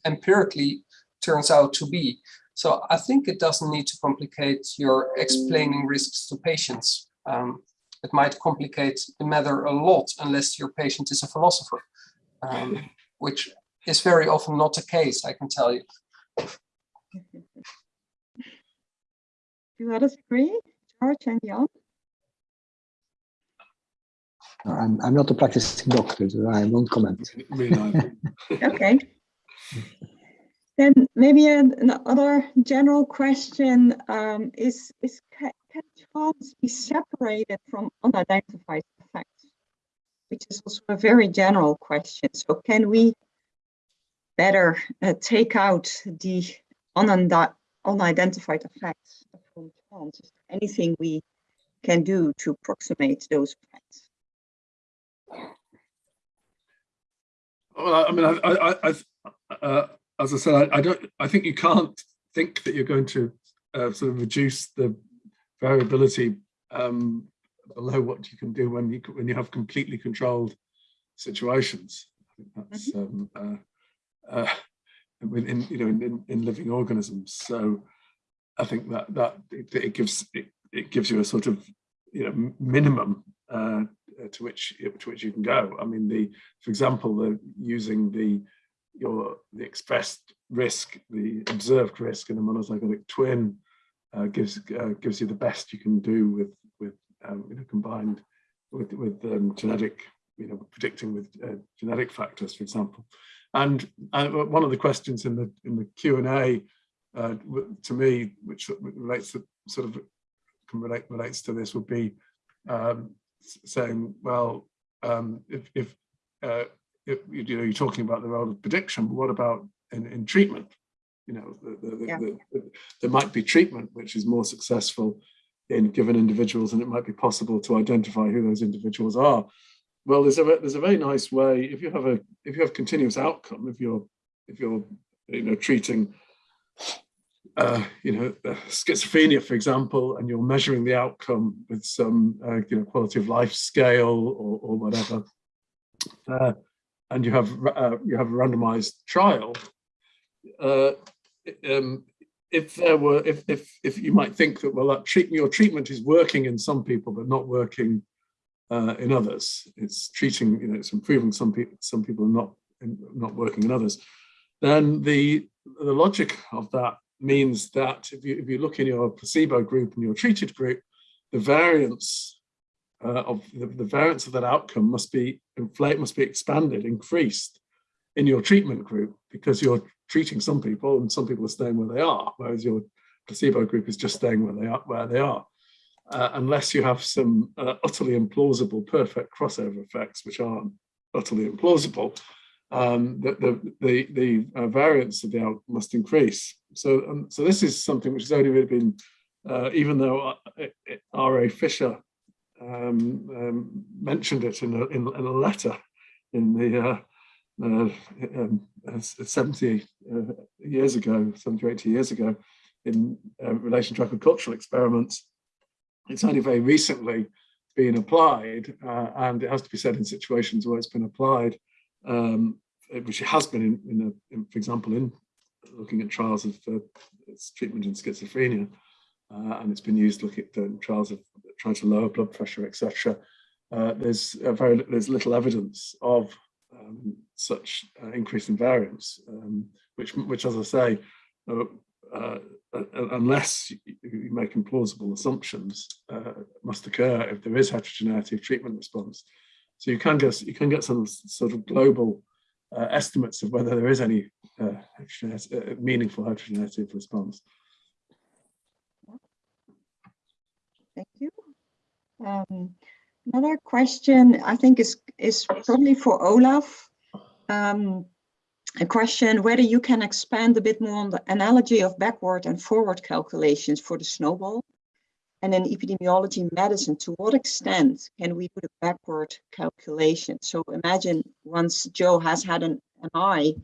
empirically turns out to be. So I think it doesn't need to complicate your explaining risks to patients. Um, it might complicate the matter a lot unless your patient is a philosopher, um, <laughs> which is very often not the case, I can tell you. Do others agree, George and Jan? I'm, I'm not a practicing doctor, so I won't comment. <laughs> okay. Then maybe another general question um, is, is can, can chance be separated from unidentified effects? Which is also a very general question. So can we better uh, take out the unidentified effects from chance? Is there anything we can do to approximate those effects? Well, I mean, I, I, I uh, as I said, I, I, don't. I think you can't think that you're going to uh, sort of reduce the variability um, below what you can do when you when you have completely controlled situations. I think that's mm-hmm. um, uh, uh, within you know in, in, living organisms. So I think that that it, gives it, it, gives you a sort of you know minimum uh, to which to which you can go. I mean, the for example, the using the your the expressed risk, the observed risk in a monozygotic twin uh, gives uh, gives you the best you can do with with um, you know combined with with um, genetic you know predicting with uh, genetic factors, for example. And one of the questions in the in the Q and A uh, to me, which relates to sort of relate, relates to this, would be um, saying, well, um, if if uh, you know, you're talking about the role of prediction, but what about in, in treatment? You know, the, the, yeah. the, there might be treatment which is more successful in given individuals, and it might be possible to identify who those individuals are. Well, there's a there's a very nice way if you have a if you have continuous outcome, if you're if you're you know treating uh, you know, uh, schizophrenia, for example, and you're measuring the outcome with some, uh, you know, quality of life scale or, or whatever, uh, and you have uh, you have a randomized trial, uh, um, if there were if if if you might think that well that treatment your treatment is working in some people but not working in others, it's treating you know it's improving some people some people not not working in others, then the the logic of that means that if you if you look in your placebo group and your treated group, the variance uh, of the, the variance of that outcome must be inflate must be expanded, increased in your treatment group because you're treating some people and some people are staying where they are, whereas your placebo group is just staying where they are. Where they are. Uh, unless you have some uh, utterly implausible perfect crossover effects, which aren't utterly implausible, um, the, the, the, the uh, variance of the out must increase. So, um, so this is something which has only really been, uh, even though R.A. Fisher um, um, mentioned it in a, in, in a letter in the uh, uh, um, 70 uh, years ago, 70 or 80 years ago, in uh, relation to agricultural experiments. It's only very recently been applied, uh, and it has to be said in situations where it's been applied, um, which it has been, in, in, a, in, for example, in looking at trials of uh, treatment in schizophrenia, uh, and it's been used looking at trials of trying to lower blood pressure, etc. there's very there's little evidence of um, such uh, increase in variance, um, which, which, as I say, uh, uh, uh unless you make implausible assumptions, uh, must occur if there is heterogeneity of treatment response. So you can get you can get some sort of global uh, estimates of whether there is any heterogeneity, meaningful heterogeneity of response. Thank you. Um, Another question I think is, is probably for Olaf. Um, a question whether you can expand a bit more on the analogy of backward and forward calculations for the snowball. And in epidemiology medicine, to what extent can we do the backward calculation? So imagine once Joe has had an MI,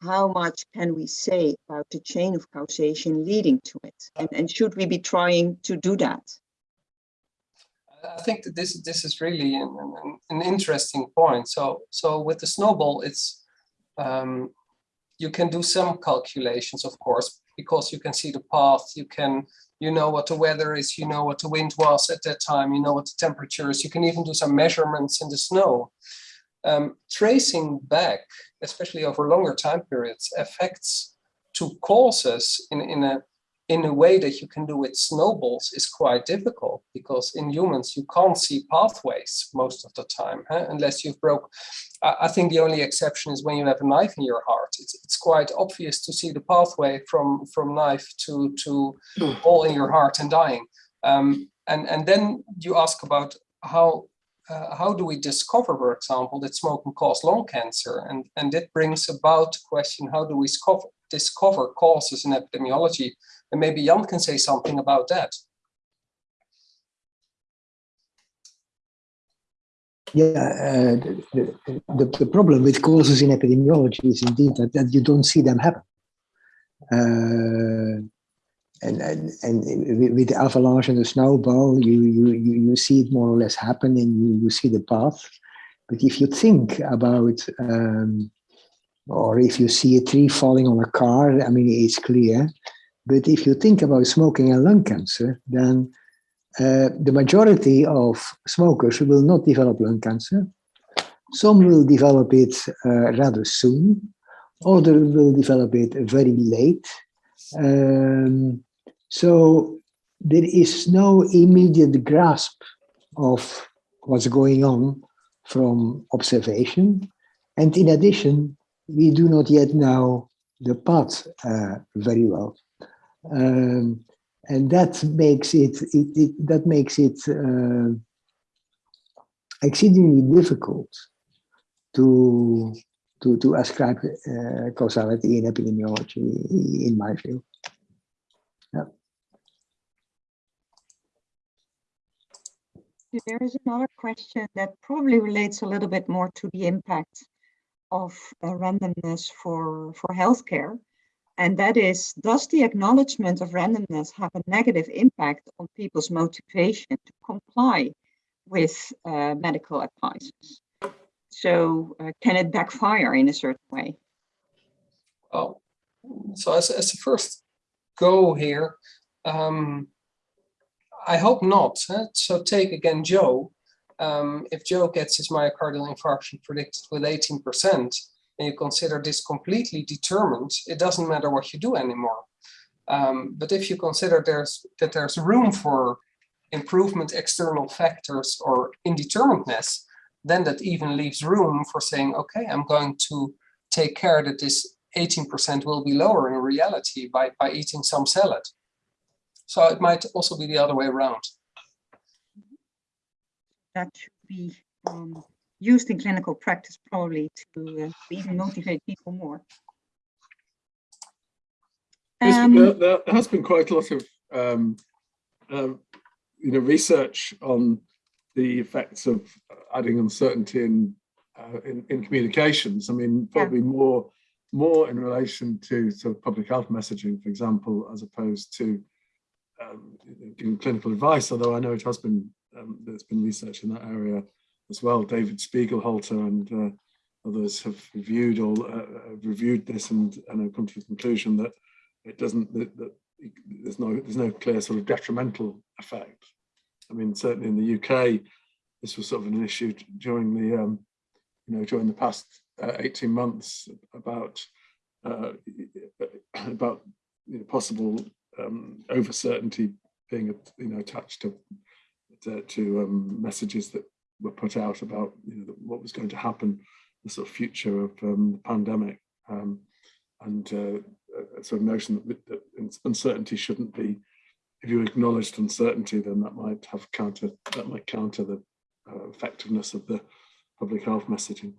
how much can we say about the chain of causation leading to it? And, and should we be trying to do that? I think that this this is really an, an, an, interesting point. So so with the snowball, it's um, you can do some calculations, of course, because you can see the path. You can you know what the weather is. You know what the wind was at that time. You know what the temperature is. You can even do some measurements in the snow. Um, tracing back, especially over longer time periods, affects to causes in in a in a way that you can do with snowballs is quite difficult because in humans you can't see pathways most of the time huh? unless you've broke I think the only exception is when you have a knife in your heart it's, it's quite obvious to see the pathway from from knife to to hmm. hole in your heart and dying um, and and then you ask about how uh, how do we discover, for example, that smoking causes lung cancer? And, and that brings about the question, how do we discover, discover causes in epidemiology and maybe Jan can say something about that. Yeah, uh, the, the, problem with causes in epidemiology is indeed that, that you don't see them happen. Uh, and, and, and with the avalanche and the snowball, you, you, you, you see it more or less happen and you, you see the path. But if you think about, um, or if you see a tree falling on a car, I mean, it's clear but if you think about smoking and lung cancer, then uh, the majority of smokers will not develop lung cancer. Some will develop it uh, rather soon. Others will develop it very late. Um, so there is no immediate grasp of what's going on from observation. And in addition, we do not yet know the path uh, very well. Um, and that makes it, it, it that makes it uh, exceedingly difficult to to to ascribe uh, causality in epidemiology, in my view. Yeah. There is another question that probably relates a little bit more to the impact of uh, randomness for for healthcare. And that is, does the acknowledgement of randomness have a negative impact on people's motivation to comply with uh, medical advice? So uh, can it backfire in a certain way? Oh, so as, as the first go here, um, I hope not. huh? So take again Joe. Um, if Joe gets his myocardial infarction predicted with 18%, and you consider this completely determined, it doesn't matter what you do anymore. Um, but if you consider there's that there's room for improvement external factors or indeterminateness, then that even leaves room for saying, okay, I'm going to take care that this 18% will be lower in reality by, by eating some salad. So it might also be the other way around. That should be um, used in clinical practice probably to uh, even motivate people more. Um, there, there has been quite a lot of, um, um, you know, research on the effects of adding uncertainty in, uh, in, in communications. I mean, probably more, more in relation to sort of public health messaging, for example, as opposed to um, giving clinical advice. Although I know it has been, um, there's been research in that area as well. David Spiegelhalter and uh, others have reviewed all uh, reviewed this and and have come to the conclusion that it doesn't that, that there's no there's no clear sort of detrimental effect. I mean, certainly in the UK, this was sort of an issue during the um, you know during the past uh, 18 months about uh, <coughs> about you know, possible um, over certainty being you know attached to to, to um, messages that were put out about you know what was going to happen, the sort of future of um, the pandemic, um, and uh, a sort of notion that, that uncertainty shouldn't be. If you acknowledged uncertainty, then that might have counter that might counter the uh, effectiveness of the public health messaging.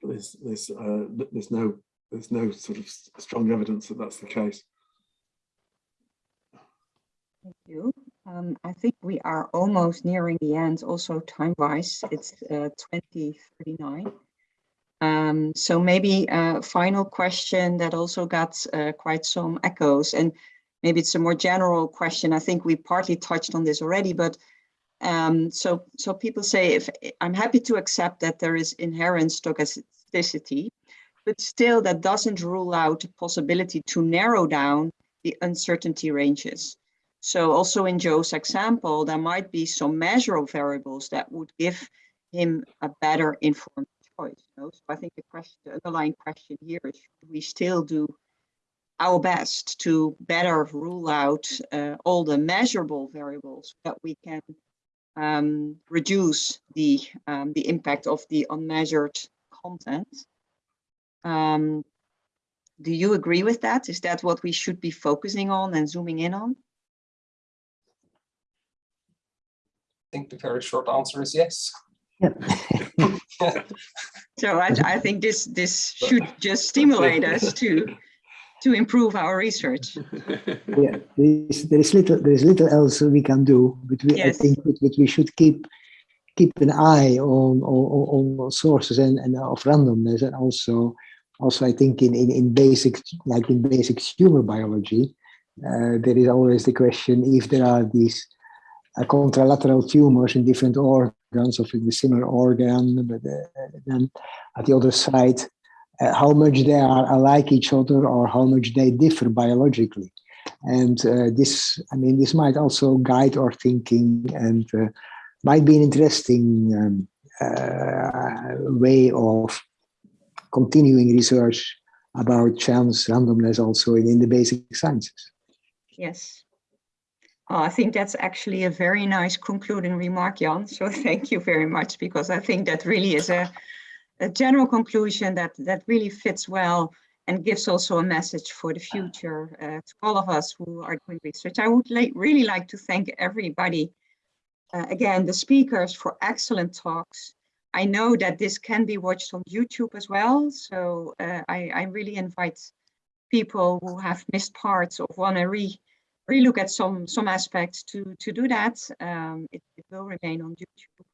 But there's there's uh, there's no there's no sort of strong evidence that that's the case. Thank you. Um, I think we are almost nearing the end, also time-wise. It's uh, 2039. Um, so maybe a final question that also got uh, quite some echoes, and maybe it's a more general question. I think we partly touched on this already, but um, so so people say if I'm happy to accept that there is inherent stochasticity, but still that doesn't rule out the possibility to narrow down the uncertainty ranges. So also in Joe's example, there might be some measurable variables that would give him a better informed choice. You know? So I think the question, the underlying question here is, should we still do our best to better rule out uh, all the measurable variables that we can um, reduce the, um, the impact of the unmeasured content? Um, do you agree with that? Is that what we should be focusing on and zooming in on? I think the very short answer is yes. Yeah. <laughs> So I, I think this this should <laughs> just stimulate us to to improve our research. <laughs> yeah, there is, there is little there is little else we can do, but we, I think that, that we should keep keep an eye on on, on sources and, and of randomness, and also also I think in in, in basic like in basic tumor biology, uh, there is always the question if there are these uh, contralateral tumors in different organs of the similar organ, but uh, then at the other side, uh, how much they are alike each other or how much they differ biologically. And uh, this, I mean, this might also guide our thinking and uh, might be an interesting um, uh, way of continuing research about chance randomness also in, in the basic sciences. Yes. Oh, I think that's actually a very nice concluding remark, Jan. So <laughs> thank you very much, because I think that really is a, a general conclusion that, that really fits well and gives also a message for the future uh, to all of us who are doing research. I would like, really like to thank everybody, uh, again, the speakers for excellent talks. I know that this can be watched on YouTube as well, so uh, I, I really invite people who have missed parts or want to re relook at some some aspects to to do that. Um, it, it will remain on YouTube.